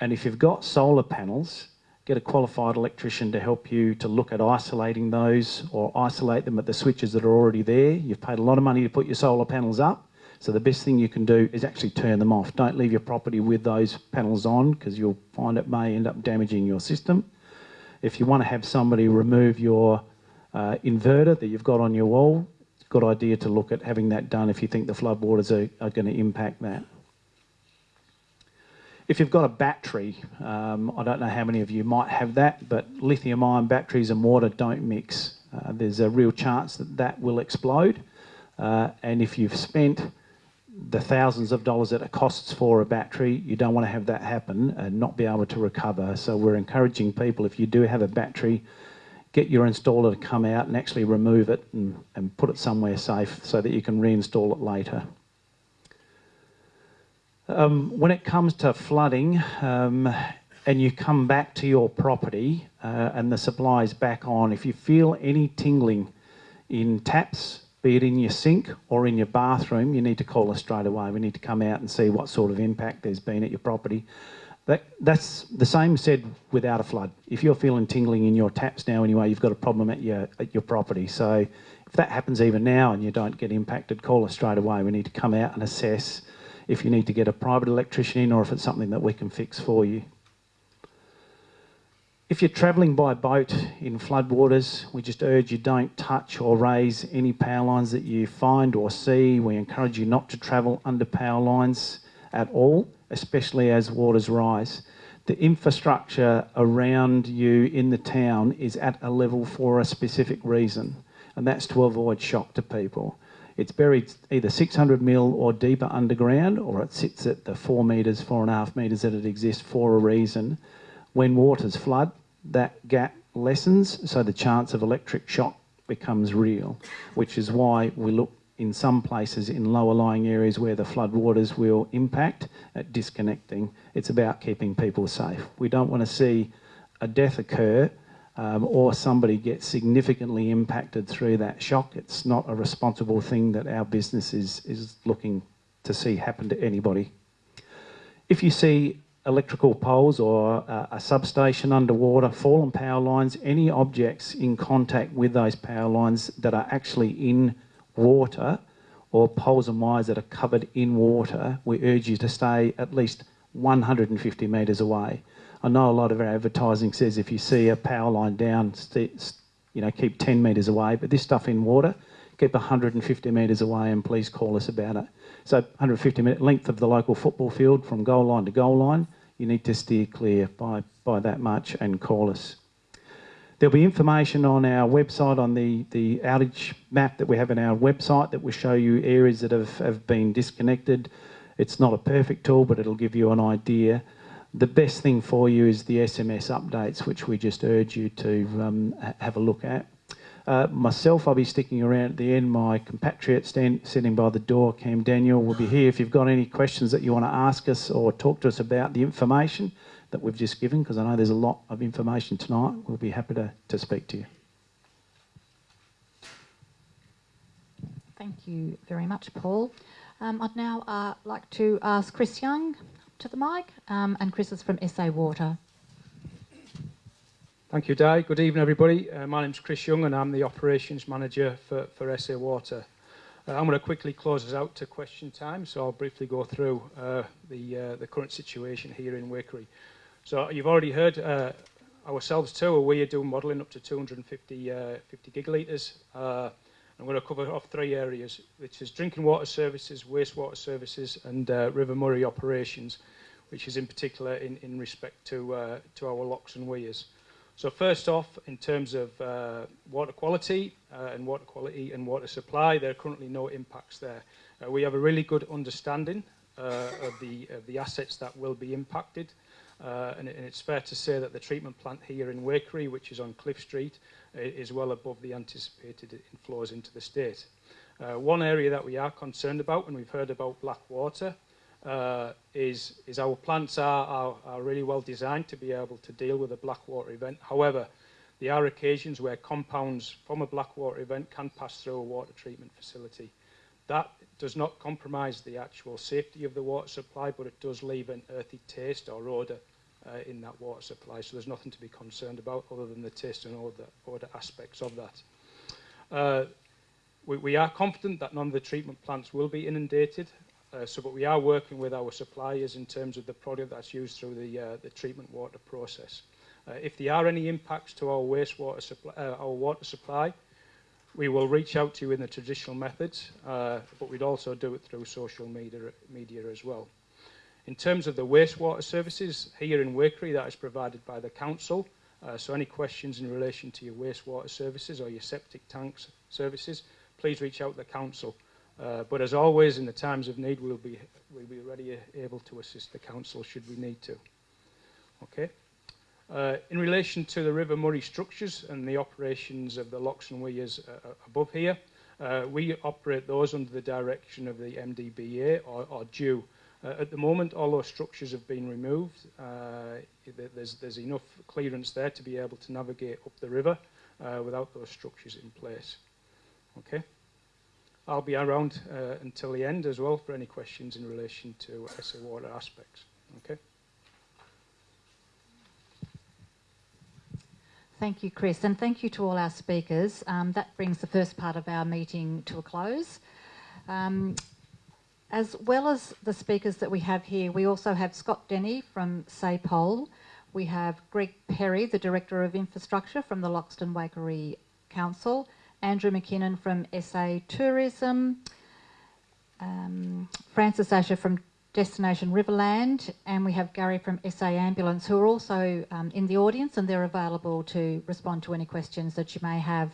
And if you've got solar panels, get a qualified electrician to help you to look at isolating those or isolate them at the switches that are already there. You've paid a lot of money to put your solar panels up so the best thing you can do is actually turn them off. Don't leave your property with those panels on because you'll find it may end up damaging your system. If you want to have somebody remove your uh, inverter that you've got on your wall, it's a good idea to look at having that done if you think the floodwaters are, are going to impact that. If you've got a battery, um, I don't know how many of you might have that, but lithium ion batteries and water don't mix. Uh, there's a real chance that that will explode. Uh, and if you've spent the thousands of dollars that it costs for a battery, you don't want to have that happen and not be able to recover. So we're encouraging people, if you do have a battery, get your installer to come out and actually remove it and, and put it somewhere safe so that you can reinstall it later. Um, when it comes to flooding um, and you come back to your property uh, and the supply is back on, if you feel any tingling in taps, be it in your sink or in your bathroom, you need to call us straight away. We need to come out and see what sort of impact there's been at your property. That, that's the same said without a flood. If you're feeling tingling in your taps now anyway, you've got a problem at your, at your property. So if that happens even now and you don't get impacted, call us straight away. We need to come out and assess if you need to get a private electrician in or if it's something that we can fix for you. If you're travelling by boat in floodwaters, we just urge you don't touch or raise any power lines that you find or see. We encourage you not to travel under power lines at all, especially as waters rise. The infrastructure around you in the town is at a level for a specific reason, and that's to avoid shock to people. It's buried either 600 mil or deeper underground, or it sits at the four metres, four and a half metres that it exists for a reason. When waters flood, that gap lessens, so the chance of electric shock becomes real, which is why we look in some places in lower lying areas where the flood waters will impact at disconnecting. It's about keeping people safe. We don't want to see a death occur um, or somebody get significantly impacted through that shock. It's not a responsible thing that our business is, is looking to see happen to anybody. If you see electrical poles or a, a substation underwater, fallen power lines, any objects in contact with those power lines that are actually in water or poles and wires that are covered in water, we urge you to stay at least 150 metres away. I know a lot of our advertising says if you see a power line down, you know, keep 10 metres away, but this stuff in water, keep 150 metres away and please call us about it. So 150 metre length of the local football field from goal line to goal line, you need to steer clear by, by that much and call us. There'll be information on our website on the, the outage map that we have in our website that will show you areas that have, have been disconnected. It's not a perfect tool, but it'll give you an idea. The best thing for you is the SMS updates, which we just urge you to um, have a look at. Uh, myself, I'll be sticking around at the end. My compatriot stand, sitting by the door, Cam Daniel, will be here if you've got any questions that you want to ask us or talk to us about the information that we've just given, because I know there's a lot of information tonight. We'll be happy to, to speak to you. Thank you very much, Paul. Um, I'd now uh, like to ask Chris Young to the mic, um, and Chris is from SA Water. Thank you, Di. Good evening, everybody. Uh, my name's Chris Young, and I'm the Operations Manager for, for SA Water. Uh, I'm going to quickly close us out to question time, so I'll briefly go through uh, the, uh, the current situation here in Wakery. So you've already heard uh, ourselves too, we are doing modelling up to 250 uh, 50 gigalitres. Uh, I'm going to cover off three areas, which is drinking water services, wastewater services, and uh, River Murray operations, which is in particular in, in respect to, uh, to our locks and weirs. So first off, in terms of uh, water quality uh, and water quality and water supply, there are currently no impacts there. Uh, we have a really good understanding uh, of, the, of the assets that will be impacted. Uh, and, and it's fair to say that the treatment plant here in Wakery, which is on Cliff Street, is well above the anticipated inflows into the state. Uh, one area that we are concerned about, and we've heard about black water, uh, is, is our plants are, are, are really well designed to be able to deal with a black water event. However, there are occasions where compounds from a black water event can pass through a water treatment facility. That does not compromise the actual safety of the water supply, but it does leave an earthy taste or odour uh, in that water supply. So there's nothing to be concerned about other than the taste and odour, odour aspects of that. Uh, we, we are confident that none of the treatment plants will be inundated. Uh, so, but we are working with our suppliers in terms of the product that's used through the, uh, the treatment water process. Uh, if there are any impacts to our wastewater supply, uh, our water supply, we will reach out to you in the traditional methods, uh, but we'd also do it through social media, media as well. In terms of the wastewater services here in Wakery, that is provided by the council. Uh, so any questions in relation to your wastewater services or your septic tanks services, please reach out to the council. Uh, but as always, in the times of need, we'll be, we'll be ready, able to assist the council should we need to. Okay. Uh, in relation to the River Murray structures and the operations of the locks and weirs uh, above here, uh, we operate those under the direction of the MDBA or, or DEW. Uh, at the moment, all those structures have been removed. Uh, there's, there's enough clearance there to be able to navigate up the river uh, without those structures in place. Okay. I'll be around uh, until the end as well for any questions in relation to SA water aspects. Okay. Thank you, Chris, and thank you to all our speakers. Um, that brings the first part of our meeting to a close. Um, as well as the speakers that we have here, we also have Scott Denny from SAPOL. We have Greg Perry, the Director of Infrastructure from the Loxton Waikerie Council, Andrew McKinnon from SA Tourism, um, Francis Asher from Destination Riverland, and we have Gary from SA Ambulance who are also um, in the audience and they're available to respond to any questions that you may have.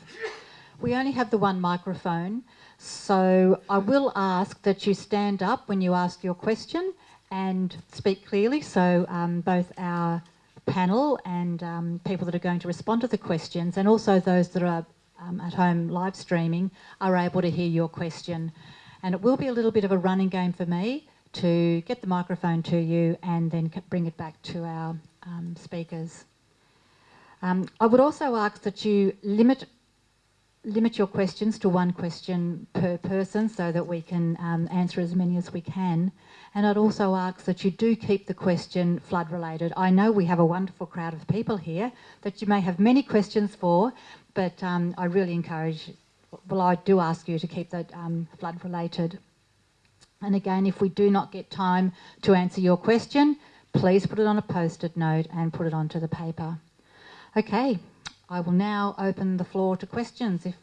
We only have the one microphone, so I will ask that you stand up when you ask your question and speak clearly so um, both our panel and um, people that are going to respond to the questions and also those that are um, at home live streaming are able to hear your question. And it will be a little bit of a running game for me to get the microphone to you and then bring it back to our um, speakers. Um, I would also ask that you limit limit your questions to one question per person so that we can um, answer as many as we can. And I'd also ask that you do keep the question flood related. I know we have a wonderful crowd of people here that you may have many questions for, but um, I really encourage, well, I do ask you to keep that um, flood related. And again, if we do not get time to answer your question, please put it on a post-it note and put it onto the paper. Okay, I will now open the floor to questions. If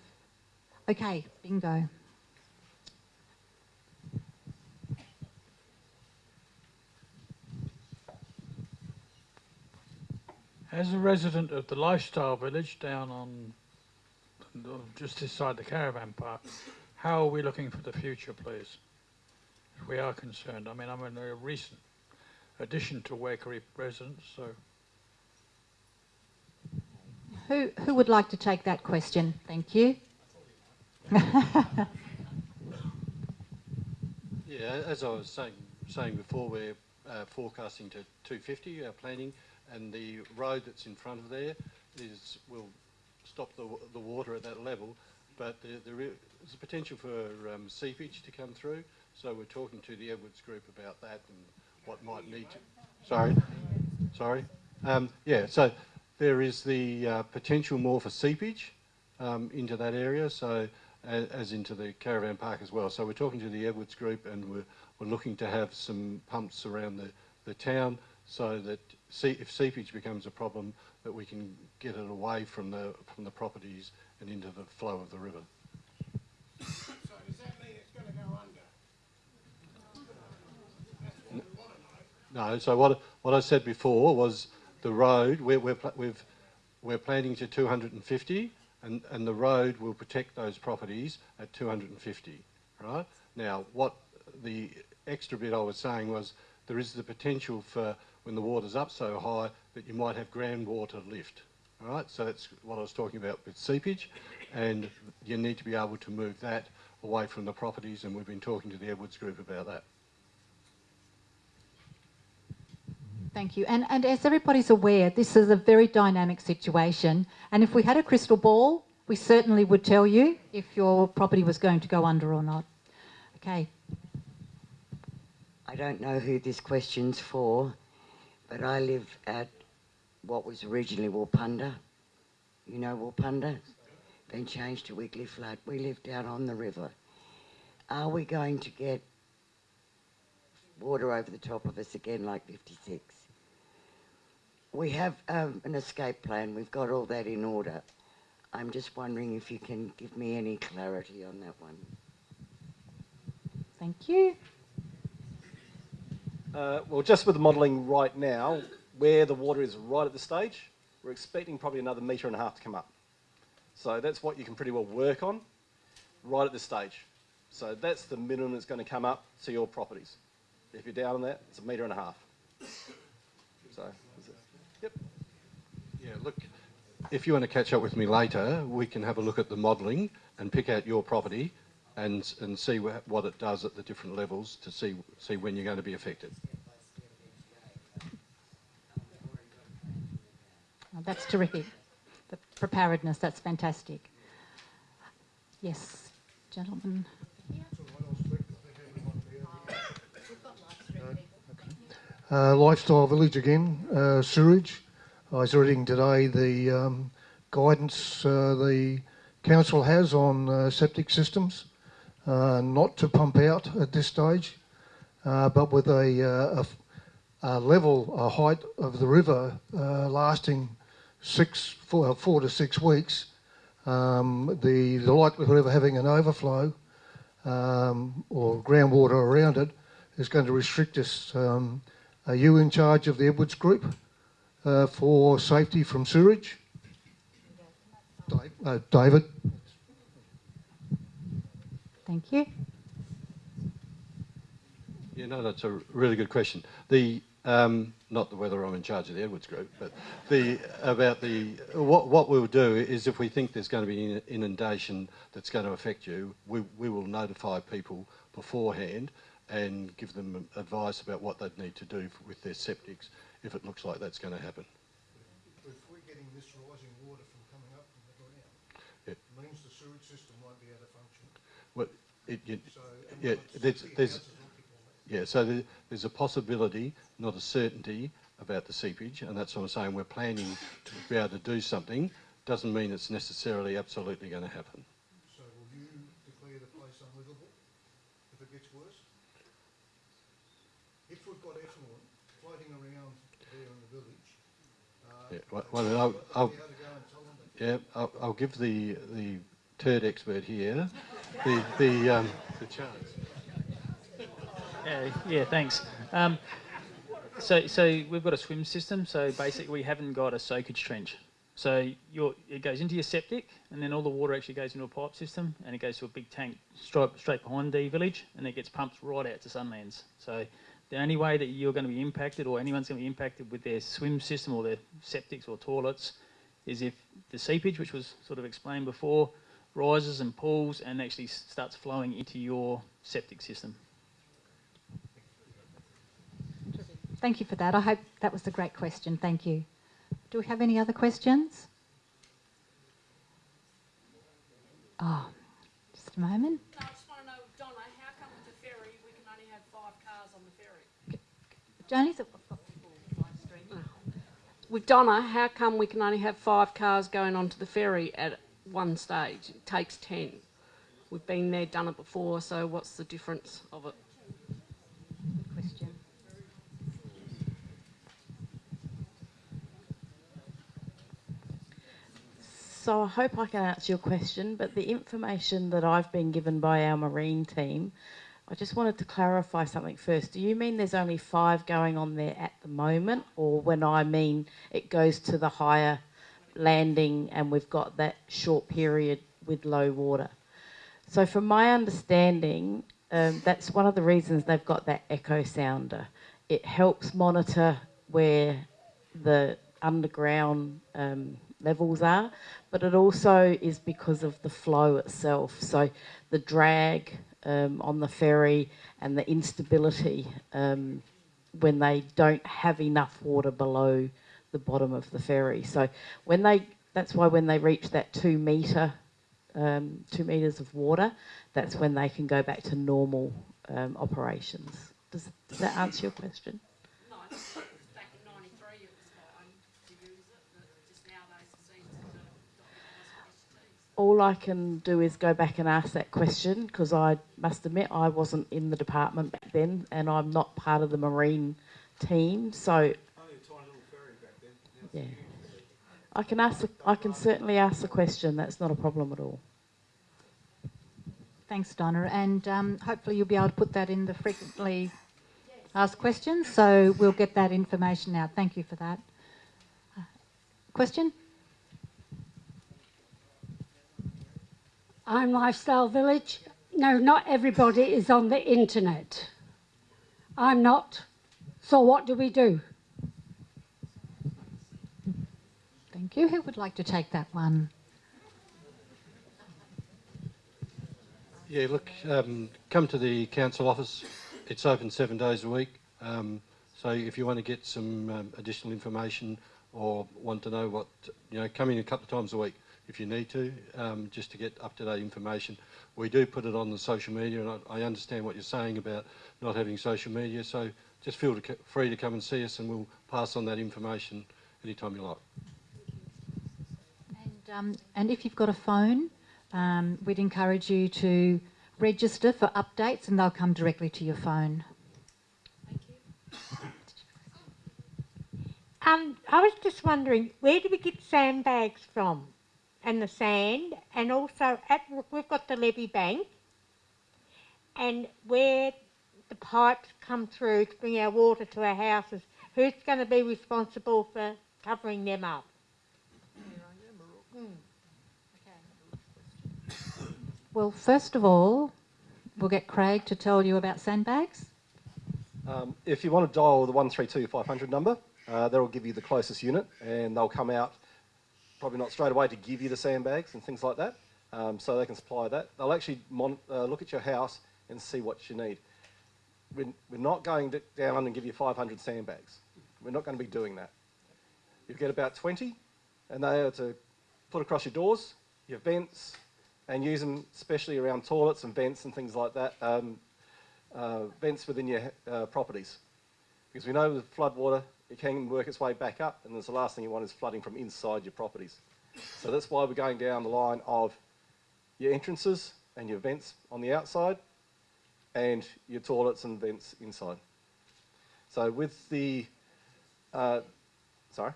Okay, bingo. As a resident of the lifestyle village down on just this side the caravan park, how are we looking for the future, please? If we are concerned. I mean, I'm a recent addition to Waikerie residents, so. Who, who would like to take that question? Thank you. yeah, as I was saying, saying before, we're uh, forecasting to 250, our planning, and the road that's in front of there is will stop the, the water at that level, but there, there is a potential for um, seepage to come through, so we're talking to the Edwards group about that and what might need to... Sorry, sorry. Um, yeah, so there is the uh, potential more for seepage um, into that area, so as, as, into the caravan park as well. So we're talking to the Edwards group and we're, we're looking to have some pumps around the, the town so that see, if seepage becomes a problem, that we can get it away from the, from the properties and into the flow of the river. So does that mean it's going to go under? No, so what, what I said before was the road, we're, we're, we've, we're planning to 250 and, and the road will protect those properties at 250, right? Now, what the extra bit I was saying was there is the potential for when the water's up so high that you might have groundwater lift, all right? So that's what I was talking about with seepage, and you need to be able to move that away from the properties, and we've been talking to the Edwards Group about that. Thank you. And, and as everybody's aware, this is a very dynamic situation. And if we had a crystal ball, we certainly would tell you if your property was going to go under or not. Okay. I don't know who this question's for, but I live at what was originally Walpunda. You know Walpunda? Been changed to Wiggly Flat. We live down on the river. Are we going to get water over the top of us again like 56? We have um, an escape plan. We've got all that in order. I'm just wondering if you can give me any clarity on that one. Thank you. Uh, well, just with the modelling right now, where the water is right at the stage, we're expecting probably another metre and a half to come up. So that's what you can pretty well work on right at this stage. So that's the minimum that's going to come up to your properties. If you're down on that, it's a metre and a half. So Yep. Yeah, look, if you want to catch up with me later, we can have a look at the modelling and pick out your property and, and see wh what it does at the different levels to see, see when you're going to be affected. Oh, that's terrific. The preparedness, that's fantastic. Yes, gentlemen. Uh, lifestyle village again, uh, sewage. I was reading today the um, guidance uh, the council has on uh, septic systems, uh, not to pump out at this stage, but with a, a, a level, a height of the river lasting six, four, four to six weeks, um, the, the likelihood of having an overflow um, or groundwater around it is going to restrict us. Um, are you in charge of the Edwards Group uh, for safety from sewage? Dave, uh, David? Thank you. Yeah, no, that's a really good question. The um, not the whether I'm in charge of the Edwards Group, but the about the what what we'll do is if we think there's going to be an inundation that's going to affect you, we we will notify people beforehand and give them advice about what they'd need to do with their septics if it looks like that's going to happen. If we're getting this rising water from coming up from the ground, Yeah. it means the sewage system won't be able to function. Well, it, you, So, yeah, there's, there's, yeah, so there, there's a possibility, not a certainty, about the seepage, and that's what I'm saying. We're planning to be able to do something. Doesn't mean it's necessarily absolutely going to happen. So will you declare the place unlivable if it gets worse? If we've got effluent floating around there in the village, uh, Yeah, well, I'll, I'll, yeah, I'll, I'll give the the turd expert here the the um, the chance. Yeah, yeah, thanks. Um, so, so we've got a swim system. So basically, we haven't got a soakage trench. So your it goes into your septic, and then all the water actually goes into a pipe system, and it goes to a big tank straight straight behind the village, and it gets pumped right out to Sunlands. So the only way that you're going to be impacted, or anyone's going to be impacted with their swim system or their septics or toilets, is if the seepage, which was sort of explained before, rises and pools and actually starts flowing into your septic system. Thank you for that. I hope that was a great question. Thank you. Do we have any other questions? Oh, just a moment. No, I just want to know, Donna, how come with the ferry we can only have five cars on the ferry? Joni's With Donna, how come we can only have five cars going onto the ferry at one stage? It takes ten. We've been there, done it before, so what's the difference of it? question. So I hope I can answer your question, but the information that I've been given by our marine team, I just wanted to clarify something first. Do you mean there's only five going on there at the moment, or when I mean it goes to the higher landing and we've got that short period with low water? So, from my understanding, um, that's one of the reasons they've got that echo sounder. It helps monitor where the underground um, levels are, but it also is because of the flow itself. So, the drag um, on the ferry and the instability um, when they don't have enough water below the bottom of the ferry. So, when they that's why when they reach that two metre um, two metres of water, that's when they can go back to normal um, operations. Does, does that answer your question? No, back in '93 it was fine to use it, but just nowadays it seems to not All I can do is go back and ask that question because I must admit I wasn't in the department back then and I'm not part of the marine team. So, yeah, I can ask. The, I can certainly ask the question. That's not a problem at all. Thanks, Donna. And um, hopefully you'll be able to put that in the frequently asked questions. So we'll get that information out. Thank you for that. Uh, question? I'm Lifestyle Village. No, not everybody is on the internet. I'm not. So what do we do? Thank you. Who would like to take that one? Yeah, look, um, come to the council office. It's open seven days a week. Um, so if you want to get some um, additional information or want to know what, you know, come in a couple of times a week if you need to, um, just to get up-to-date information. We do put it on the social media, and I, I understand what you're saying about not having social media. So just feel to, free to come and see us and we'll pass on that information anytime you like. And, um, and if you've got a phone, um, we'd encourage you to register for updates and they'll come directly to your phone. Thank you. Um, I was just wondering, where do we get sandbags from? And the sand, and also at we've got the levee bank, and where the pipes come through to bring our water to our houses. Who's going to be responsible for covering them up? Well, first of all, we'll get Craig to tell you about sandbags. Um, if you want to dial the 132 500 number, uh, that'll give you the closest unit and they'll come out, probably not straight away, to give you the sandbags and things like that. Um, so they can supply that. They'll actually uh, look at your house and see what you need. We're, we're not going down and give you 500 sandbags. We're not going to be doing that. You get about 20 and they are to put across your doors, your vents, and use them especially around toilets and vents and things like that, um, uh, vents within your uh, properties. Because we know with flood water, it can work its way back up, and the last thing you want is flooding from inside your properties. So that's why we're going down the line of your entrances and your vents on the outside, and your toilets and vents inside. So with the, uh, sorry?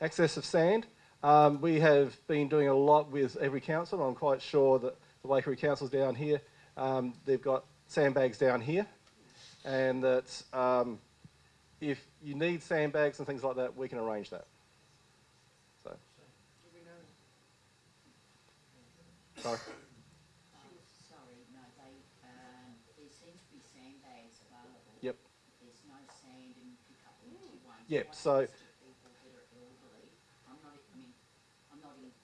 Access of sand. Um, we have been doing a lot with every council. I'm quite sure that the Waikerie Council's down here. Um, they've got sandbags down here, and that um, if you need sandbags and things like that, we can arrange that. So. Sorry. Sorry, no, they, um, there seems to be sandbags available. Yep. There's no sand and you pick up empty ones. Yep, What so- happens to people that are elderly? I'm not, I mean, I'm not in the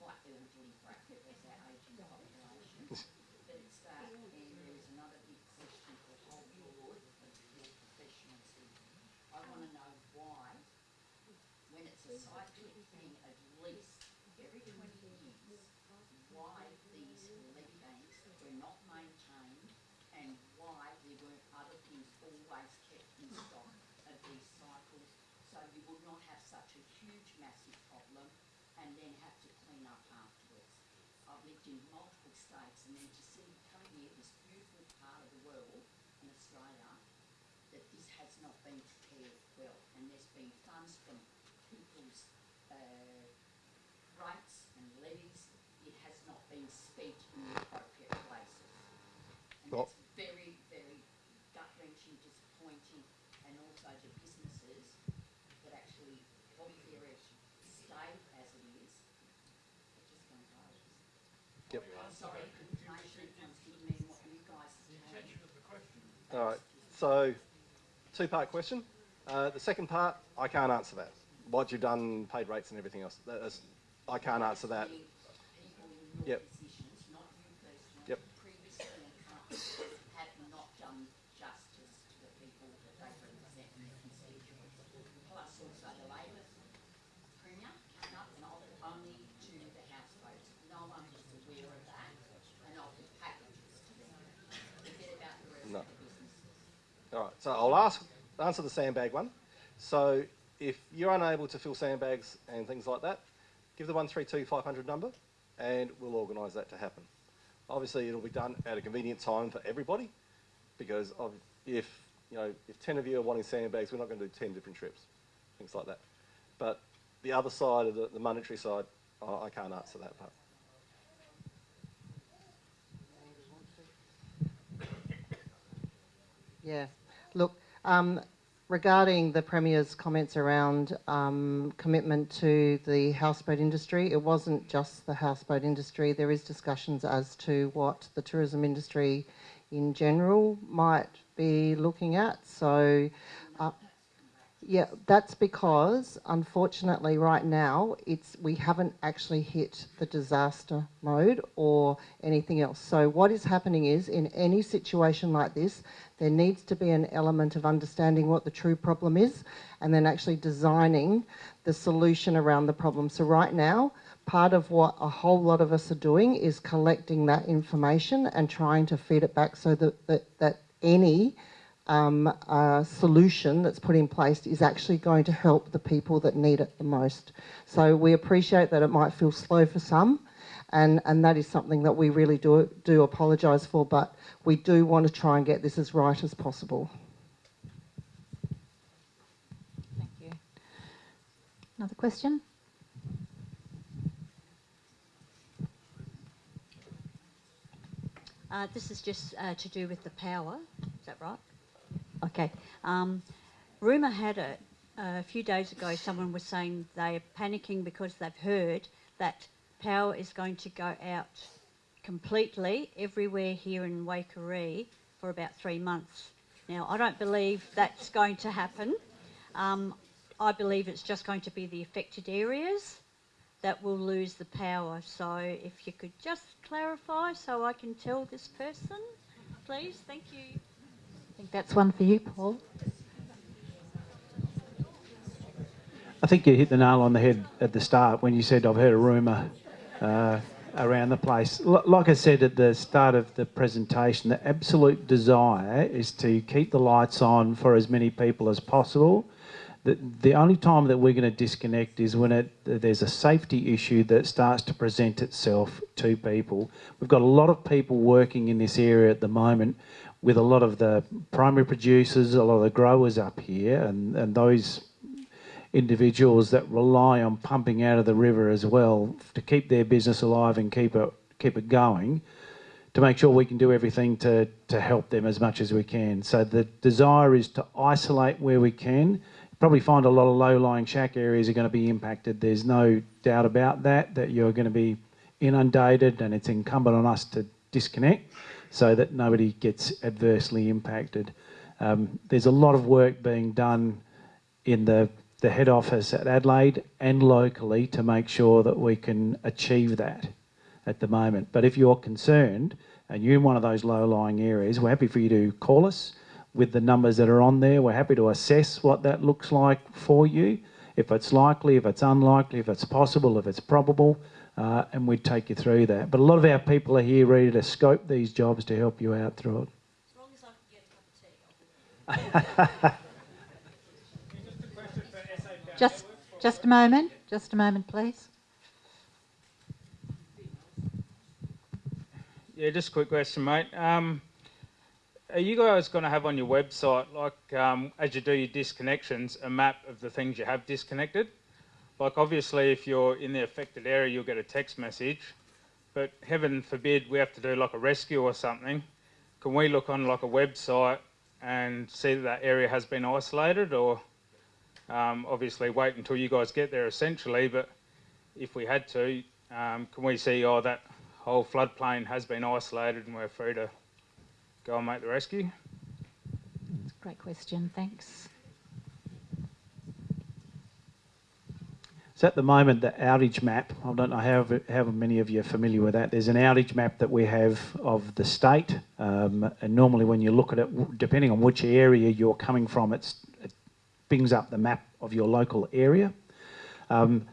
quite elderly bracket as our ageing population, but it's that, and there's another big question for the whole board of your professionals here. I wanna know why, when it's a cyclic thing at least every twenty years, why these levee banks were not maintained and why there weren't other things always kept in stock of these cycles so you would not have such a huge massive problem and then have to clean up afterwards. In multiple states and then to see coming here this beautiful part of the world in Australia that this has not been prepared well and there's been funds from people's uh, rates and levies, it has not been spent in the appropriate places. And Well- that's very, very gut wrenching, disappointing, and also to businesses that actually want the area to stay as it is. It just goes over. Yep. I'm All right. So, two-part question. Uh, the second part, I can't answer that. What you've done, paid rates and everything else. That is, I can't answer that. Yep. positions, not you personally, Yep. previously in companies have not done justice to the people that they represent and their constituents. Plus also the Labor Premier came up and offered only to the houseboats. No one was aware of that and offered packages to them. Forget about the rest No. of the businesses. All right. So I'll ask, answer the sandbag one. So if you're unable to fill sandbags and things like that, give the 132 500 number and we'll organise that to happen. Obviously, it'll be done at a convenient time for everybody because of if, you know, if 10 of you are wanting sandbags, we're not going to do 10 different trips, things like that. But the other side of the, the monetary side, I, I can't answer that part. Yeah. Look, um, regarding the Premier's comments around um, commitment to the houseboat industry, it wasn't just the houseboat industry. There is discussions as to what the tourism industry in general might be looking at. So, uh, yeah, that's because unfortunately right now it's we haven't actually hit the disaster mode or anything else. So what is happening is in any situation like this, there needs to be an element of understanding what the true problem is and then actually designing the solution around the problem. So right now, part of what a whole lot of us are doing is collecting that information and trying to feed it back so that, that, that any um, uh, solution that's put in place is actually going to help the people that need it the most. So we appreciate that it might feel slow for some, and, and that is something that we really do, do apologise for, but we do want to try and get this as right as possible. Thank you. Another question? Uh, this is just uh, to do with the power. Is that right? Okay. Um, rumour had it a few days ago. Someone was saying they're panicking because they've heard that power is going to go out completely everywhere here in Waikerie for about three months. Now, I don't believe that's going to happen. Um, I believe it's just going to be the affected areas that will lose the power. So if you could just clarify so I can tell this person, please. Thank you. I think that's one for you, Paul. I think you hit the nail on the head at the start when you said I've heard a rumour uh, around the place. L- like I said at the start of the presentation, the absolute desire is to keep the lights on for as many people as possible. The, the only time that we're going to disconnect is when it, there's a safety issue that starts to present itself to people. We've got a lot of people working in this area at the moment with a lot of the primary producers, a lot of the growers up here, and, and those individuals that rely on pumping out of the river as well to keep their business alive and keep it keep it going to make sure we can do everything to, to help them as much as we can. So the desire is to isolate where we can. Probably find a lot of low-lying shack areas are going to be impacted. There's no doubt about that, that you're going to be inundated and it's incumbent on us to disconnect so that nobody gets adversely impacted. Um, there's a lot of work being done in the the head office at Adelaide and locally to make sure that we can achieve that at the moment. But if you're concerned and you're in one of those low-lying areas, we're happy for you to call us with the numbers that are on there. We're happy to assess what that looks like for you, if it's likely, if it's unlikely, if it's possible, if it's probable, uh, and we'd take you through that. But a lot of our people are here ready to scope these jobs to help you out through it. Just, just a moment. Just a moment, please. Yeah, just a quick question, mate. Um, are you guys going to have on your website, like um, as you do your disconnections, a map of the things you have disconnected? Like, obviously, if you're in the affected area, you'll get a text message. But heaven forbid we have to do like a rescue or something. Can we look on like a website and see that that area has been isolated, or um, obviously wait until you guys get there essentially? But if we had to, um, can we see, oh, that whole floodplain has been isolated and we're free to go and make the rescue? That's a great question. Thanks. So at the moment, the outage map, I don't know how, how many of you are familiar with that. There's an outage map that we have of the state. Um, and normally when you look at it, depending on which area you're coming from, it's, it brings up the map of your local area. Um,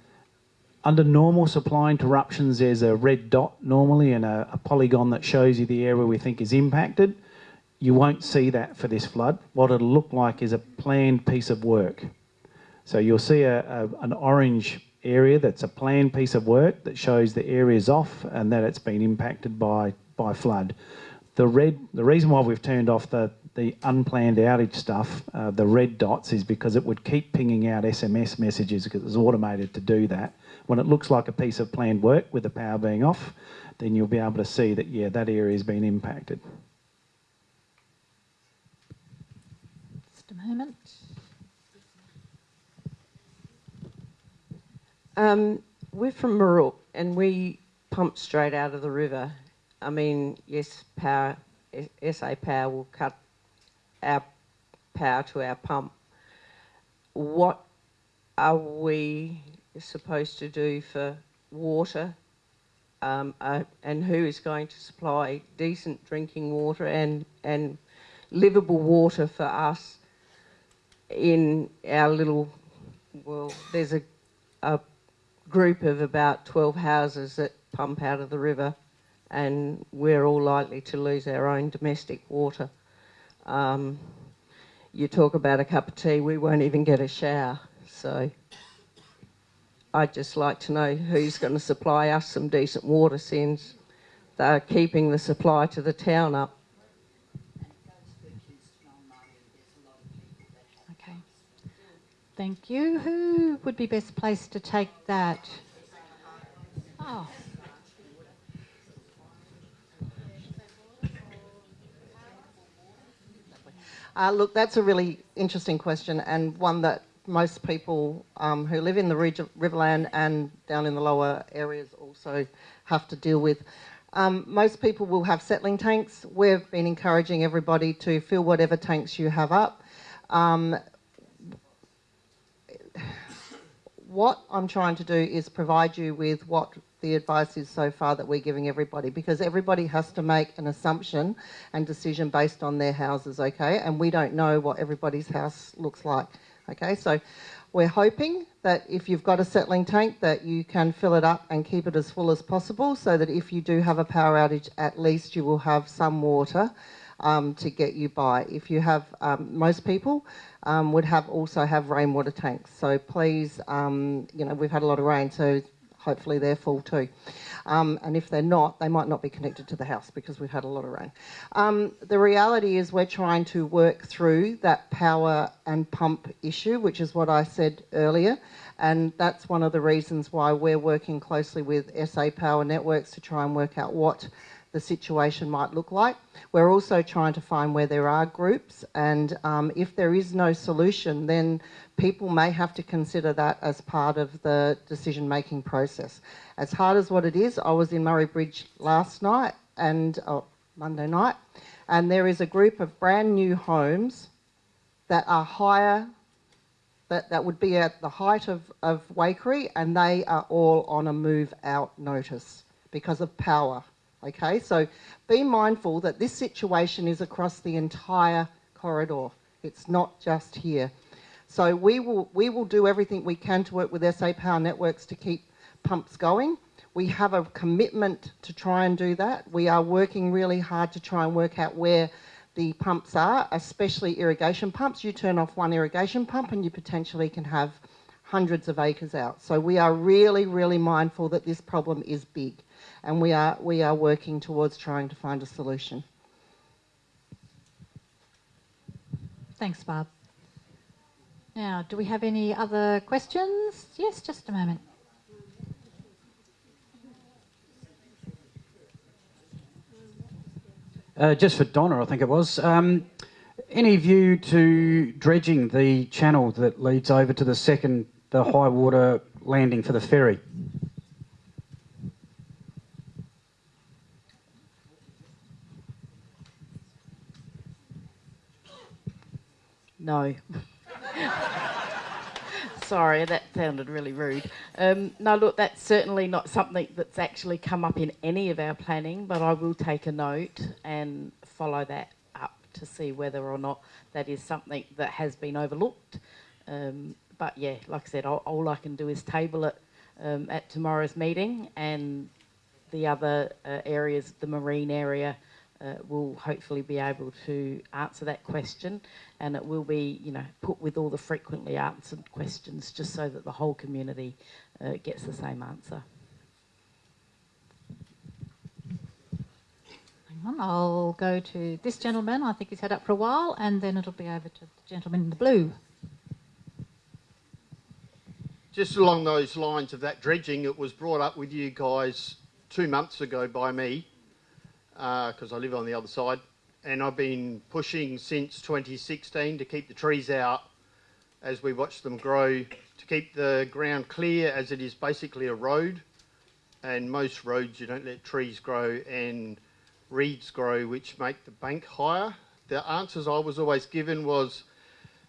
under normal supply interruptions, there's a red dot normally and a, a, polygon that shows you the area we think is impacted. You won't see that for this flood. What it'll look like is a planned piece of work. So you'll see a, a, an orange area that's a planned piece of work that shows the area's off and that it's been impacted by, by flood. The red, the reason why we've turned off the, the unplanned outage stuff, uh, the red dots, is because it would keep pinging out SMS messages because it's automated to do that. When it looks like a piece of planned work with the power being off, then you'll be able to see that, yeah, that area has been impacted. Just a moment. Um, we're from Moorook and we pump straight out of the river. I mean, yes, power, SA Power will cut our power to our pump. What are we supposed to do for water? Um, uh, and who is going to supply decent drinking water and, and livable water for us in our little, well, there's a, a group of about 12 houses that pump out of the river and we're all likely to lose our own domestic water. Um, you talk about a cup of tea, we won't even get a shower. So I'd just like to know who's going to supply us some decent water since they're keeping the supply to the town up. Okay. Thank you. Who would be best placed to take that? Oh. Uh, look, that's a really interesting question and one that most people um, who live in the Riverland and down in the lower areas also have to deal with. Um, most people will have settling tanks. We've been encouraging everybody to fill whatever tanks you have up. Um, what I'm trying to do is provide you with what the advice is so far that we're giving everybody because everybody has to make an assumption and decision based on their houses, okay? And we don't know what everybody's house looks like, okay? So we're hoping that if you've got a settling tank that you can fill it up and keep it as full as possible so that if you do have a power outage, at least you will have some water um, to get you by. If you have, um, most people um, would have also have rainwater tanks. So please, um, you know, we've had a lot of rain, so hopefully they're full too. Um, and if they're not, they might not be connected to the house because we've had a lot of rain. Um, the reality is we're trying to work through that power and pump issue, which is what I said earlier. And that's one of the reasons why we're working closely with SA Power Networks to try and work out what the situation might look like. We're also trying to find where there are groups, and um, if there is no solution, then people may have to consider that as part of the decision making process. As hard as what it is, I was in Murray Bridge last night and oh, Monday night, and there is a group of brand new homes that are higher. That, that would be at the height of, of Waikerie, and they are all on a move out notice because of power. Okay, so be mindful that this situation is across the entire corridor. It's not just here. So we will, we will do everything we can to work with SA Power Networks to keep pumps going. We have a commitment to try and do that. We are working really hard to try and work out where the pumps are, especially irrigation pumps. You turn off one irrigation pump and you potentially can have hundreds of acres out. So we are really, really mindful that this problem is big and we are, we are working towards trying to find a solution. Thanks, Barb. Now, do we have any other questions? Yes, just a moment. Uh, just for Donna, I think it was. Um, any view to dredging the channel that leads over to the second, the high water landing for the ferry? No. Sorry, that sounded really rude. Um, no, look, that's certainly not something that's actually come up in any of our planning, but I will take a note and follow that up to see whether or not that is something that has been overlooked. Um, but yeah, like I said, all, all, I can do is table it um, at tomorrow's meeting, and the other uh, areas, the marine area, uh, will hopefully be able to answer that question and it will be you know put with all the frequently answered questions just so that the whole community uh, gets the same answer. I'll go to this gentleman. I think he's had up for a while and then it'll be over to the gentleman in the blue. Just along those lines of that dredging, it was brought up with you guys two months ago by me because uh, I live on the other side, and I've been pushing since 2016 to keep the trees out as we watch them grow, to keep the ground clear as it is basically a road, and most roads you don't let trees grow and reeds grow which make the bank higher. The answers I was always given was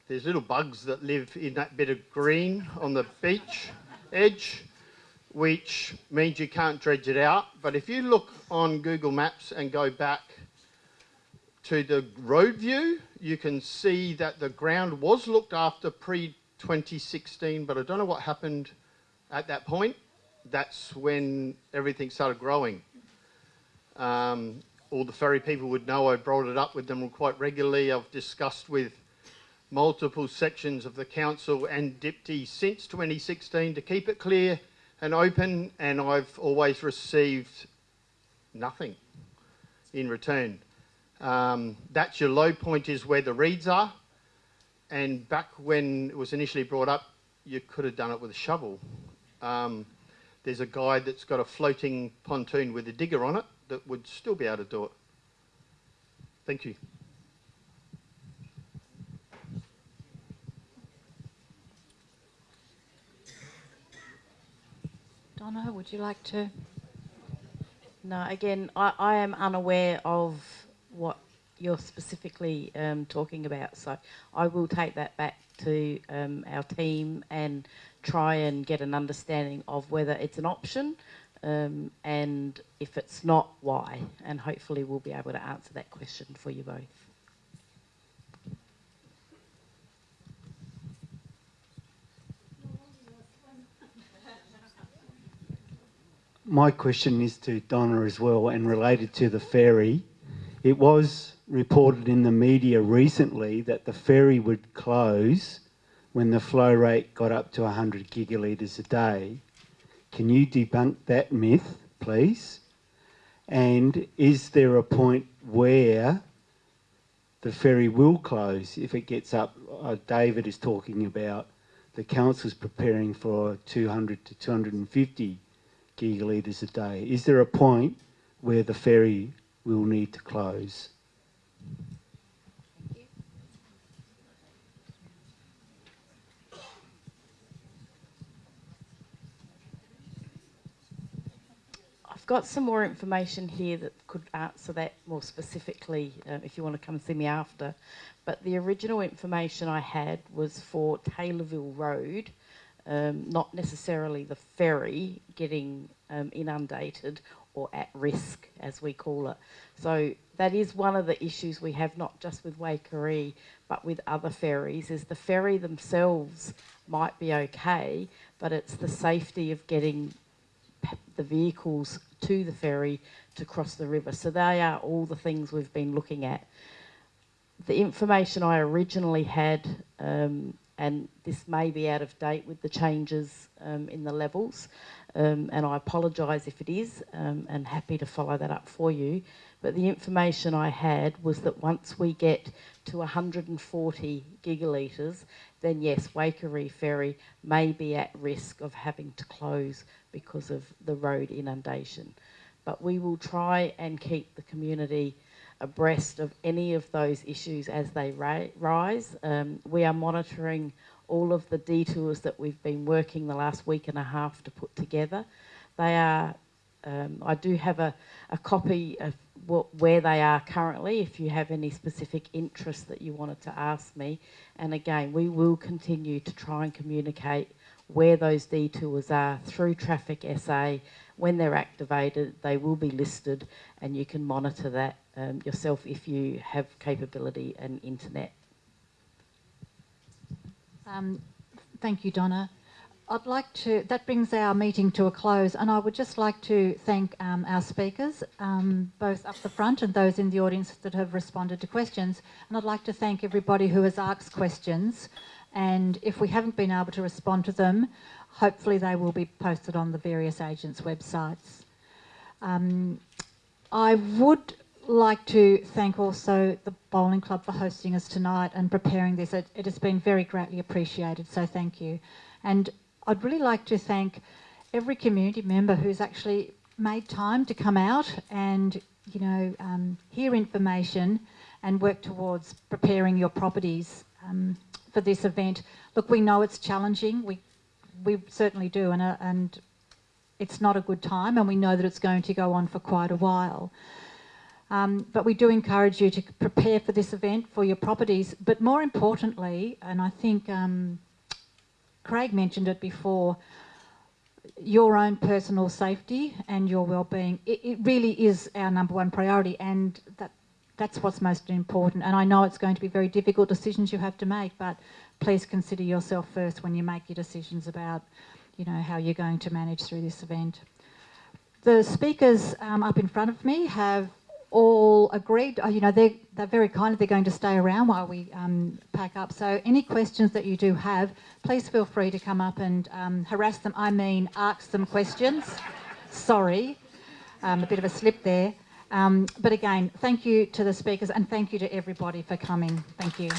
there's little bugs that live in that bit of green on the beach edge which means you can't dredge it out. But if you look on Google Maps and go back to the road view, you can see that the ground was looked after pre 2016, but I don't know what happened at that point. That's when everything started growing. Um, all the ferry people would know, I brought it up with them quite regularly. I've discussed with multiple sections of the council and DPTI since 2016 to keep it clear and open, and I've always received nothing in return. Um, that's your low point is where the reeds are. And back when it was initially brought up, you could have done it with a shovel. Um, there's a guy that's got a floating pontoon with a digger on it that would still be able to do it. Thank you. Donna, would you like to? No, again, I, I am unaware of what you're specifically um, talking about, so I will take that back to um, our team and try and get an understanding of whether it's an option um, and if it's not, why. And hopefully we'll be able to answer that question for you both. My question is to Donna as well and related to the ferry. It was reported in the media recently that the ferry would close when the flow rate got up to 100 gigalitres a day. Can you debunk that myth, please? And is there a point where the ferry will close if it gets up? Uh, David is talking about the council's preparing for 200 to 250 gigalitres a day. Is there a point where the ferry will need to close? I've got some more information here that could answer that more specifically uh, if you want to come see me after. But the original information I had was for Taylorville Road, um, not necessarily the ferry getting um, inundated or at risk, as we call it. So that is one of the issues we have, not just with Waikerie, but with other ferries, is the ferry themselves might be okay, but it's the safety of getting the vehicles to the ferry to cross the river. So they are all the things we've been looking at. The information I originally had, um, and this may be out of date with the changes um, in the levels, um, and I apologise if it is, um, and happy to follow that up for you. But the information I had was that once we get to 140 gigalitres, then yes, Waikerie Ferry may be at risk of having to close because of the road inundation. But we will try and keep the community abreast of any of those issues as they rise. Um, we are monitoring all of the detours that we've been working the last week and a half to put together. They are, um, I do have a, a copy of what, where they are currently if you have any specific interest that you wanted to ask me. And again, we will continue to try and communicate where those detours are through Traffic SA. When they're activated, they will be listed and you can monitor that um, yourself if you have capability and internet. Um, thank you, Donna. I'd like to, that brings our meeting to a close, and I would just like to thank um, our speakers, um, both up the front and those in the audience that have responded to questions. And I'd like to thank everybody who has asked questions. And if we haven't been able to respond to them, hopefully they will be posted on the various agents' websites. Um, I would like to thank also the Bowling Club for hosting us tonight and preparing this. It, it has been very greatly appreciated, so thank you. And I'd really like to thank every community member who's actually made time to come out and, you know, um, hear information and work towards preparing your properties um, for this event. Look, we know it's challenging. We we certainly do, and uh, and it's not a good time, and we know that it's going to go on for quite a while. Um, but we do encourage you to prepare for this event for your properties. But more importantly, and I think um, Craig mentioned it before, your own personal safety and your well-being. It, it, really is our number one priority, and that that's what's most important. And I know it's going to be very difficult decisions you have to make, but please consider yourself first when you make your decisions about, you know, how you're going to manage through this event. The speakers um, up in front of me have all agreed. uh, You know, they're, they're very kind. They're going to stay around while we um, pack up. So any questions that you do have, please feel free to come up and um, harass them. I mean, ask them questions. Sorry, um, a bit of a slip there. Um, but again, thank you to the speakers and thank you to everybody for coming. Thank you.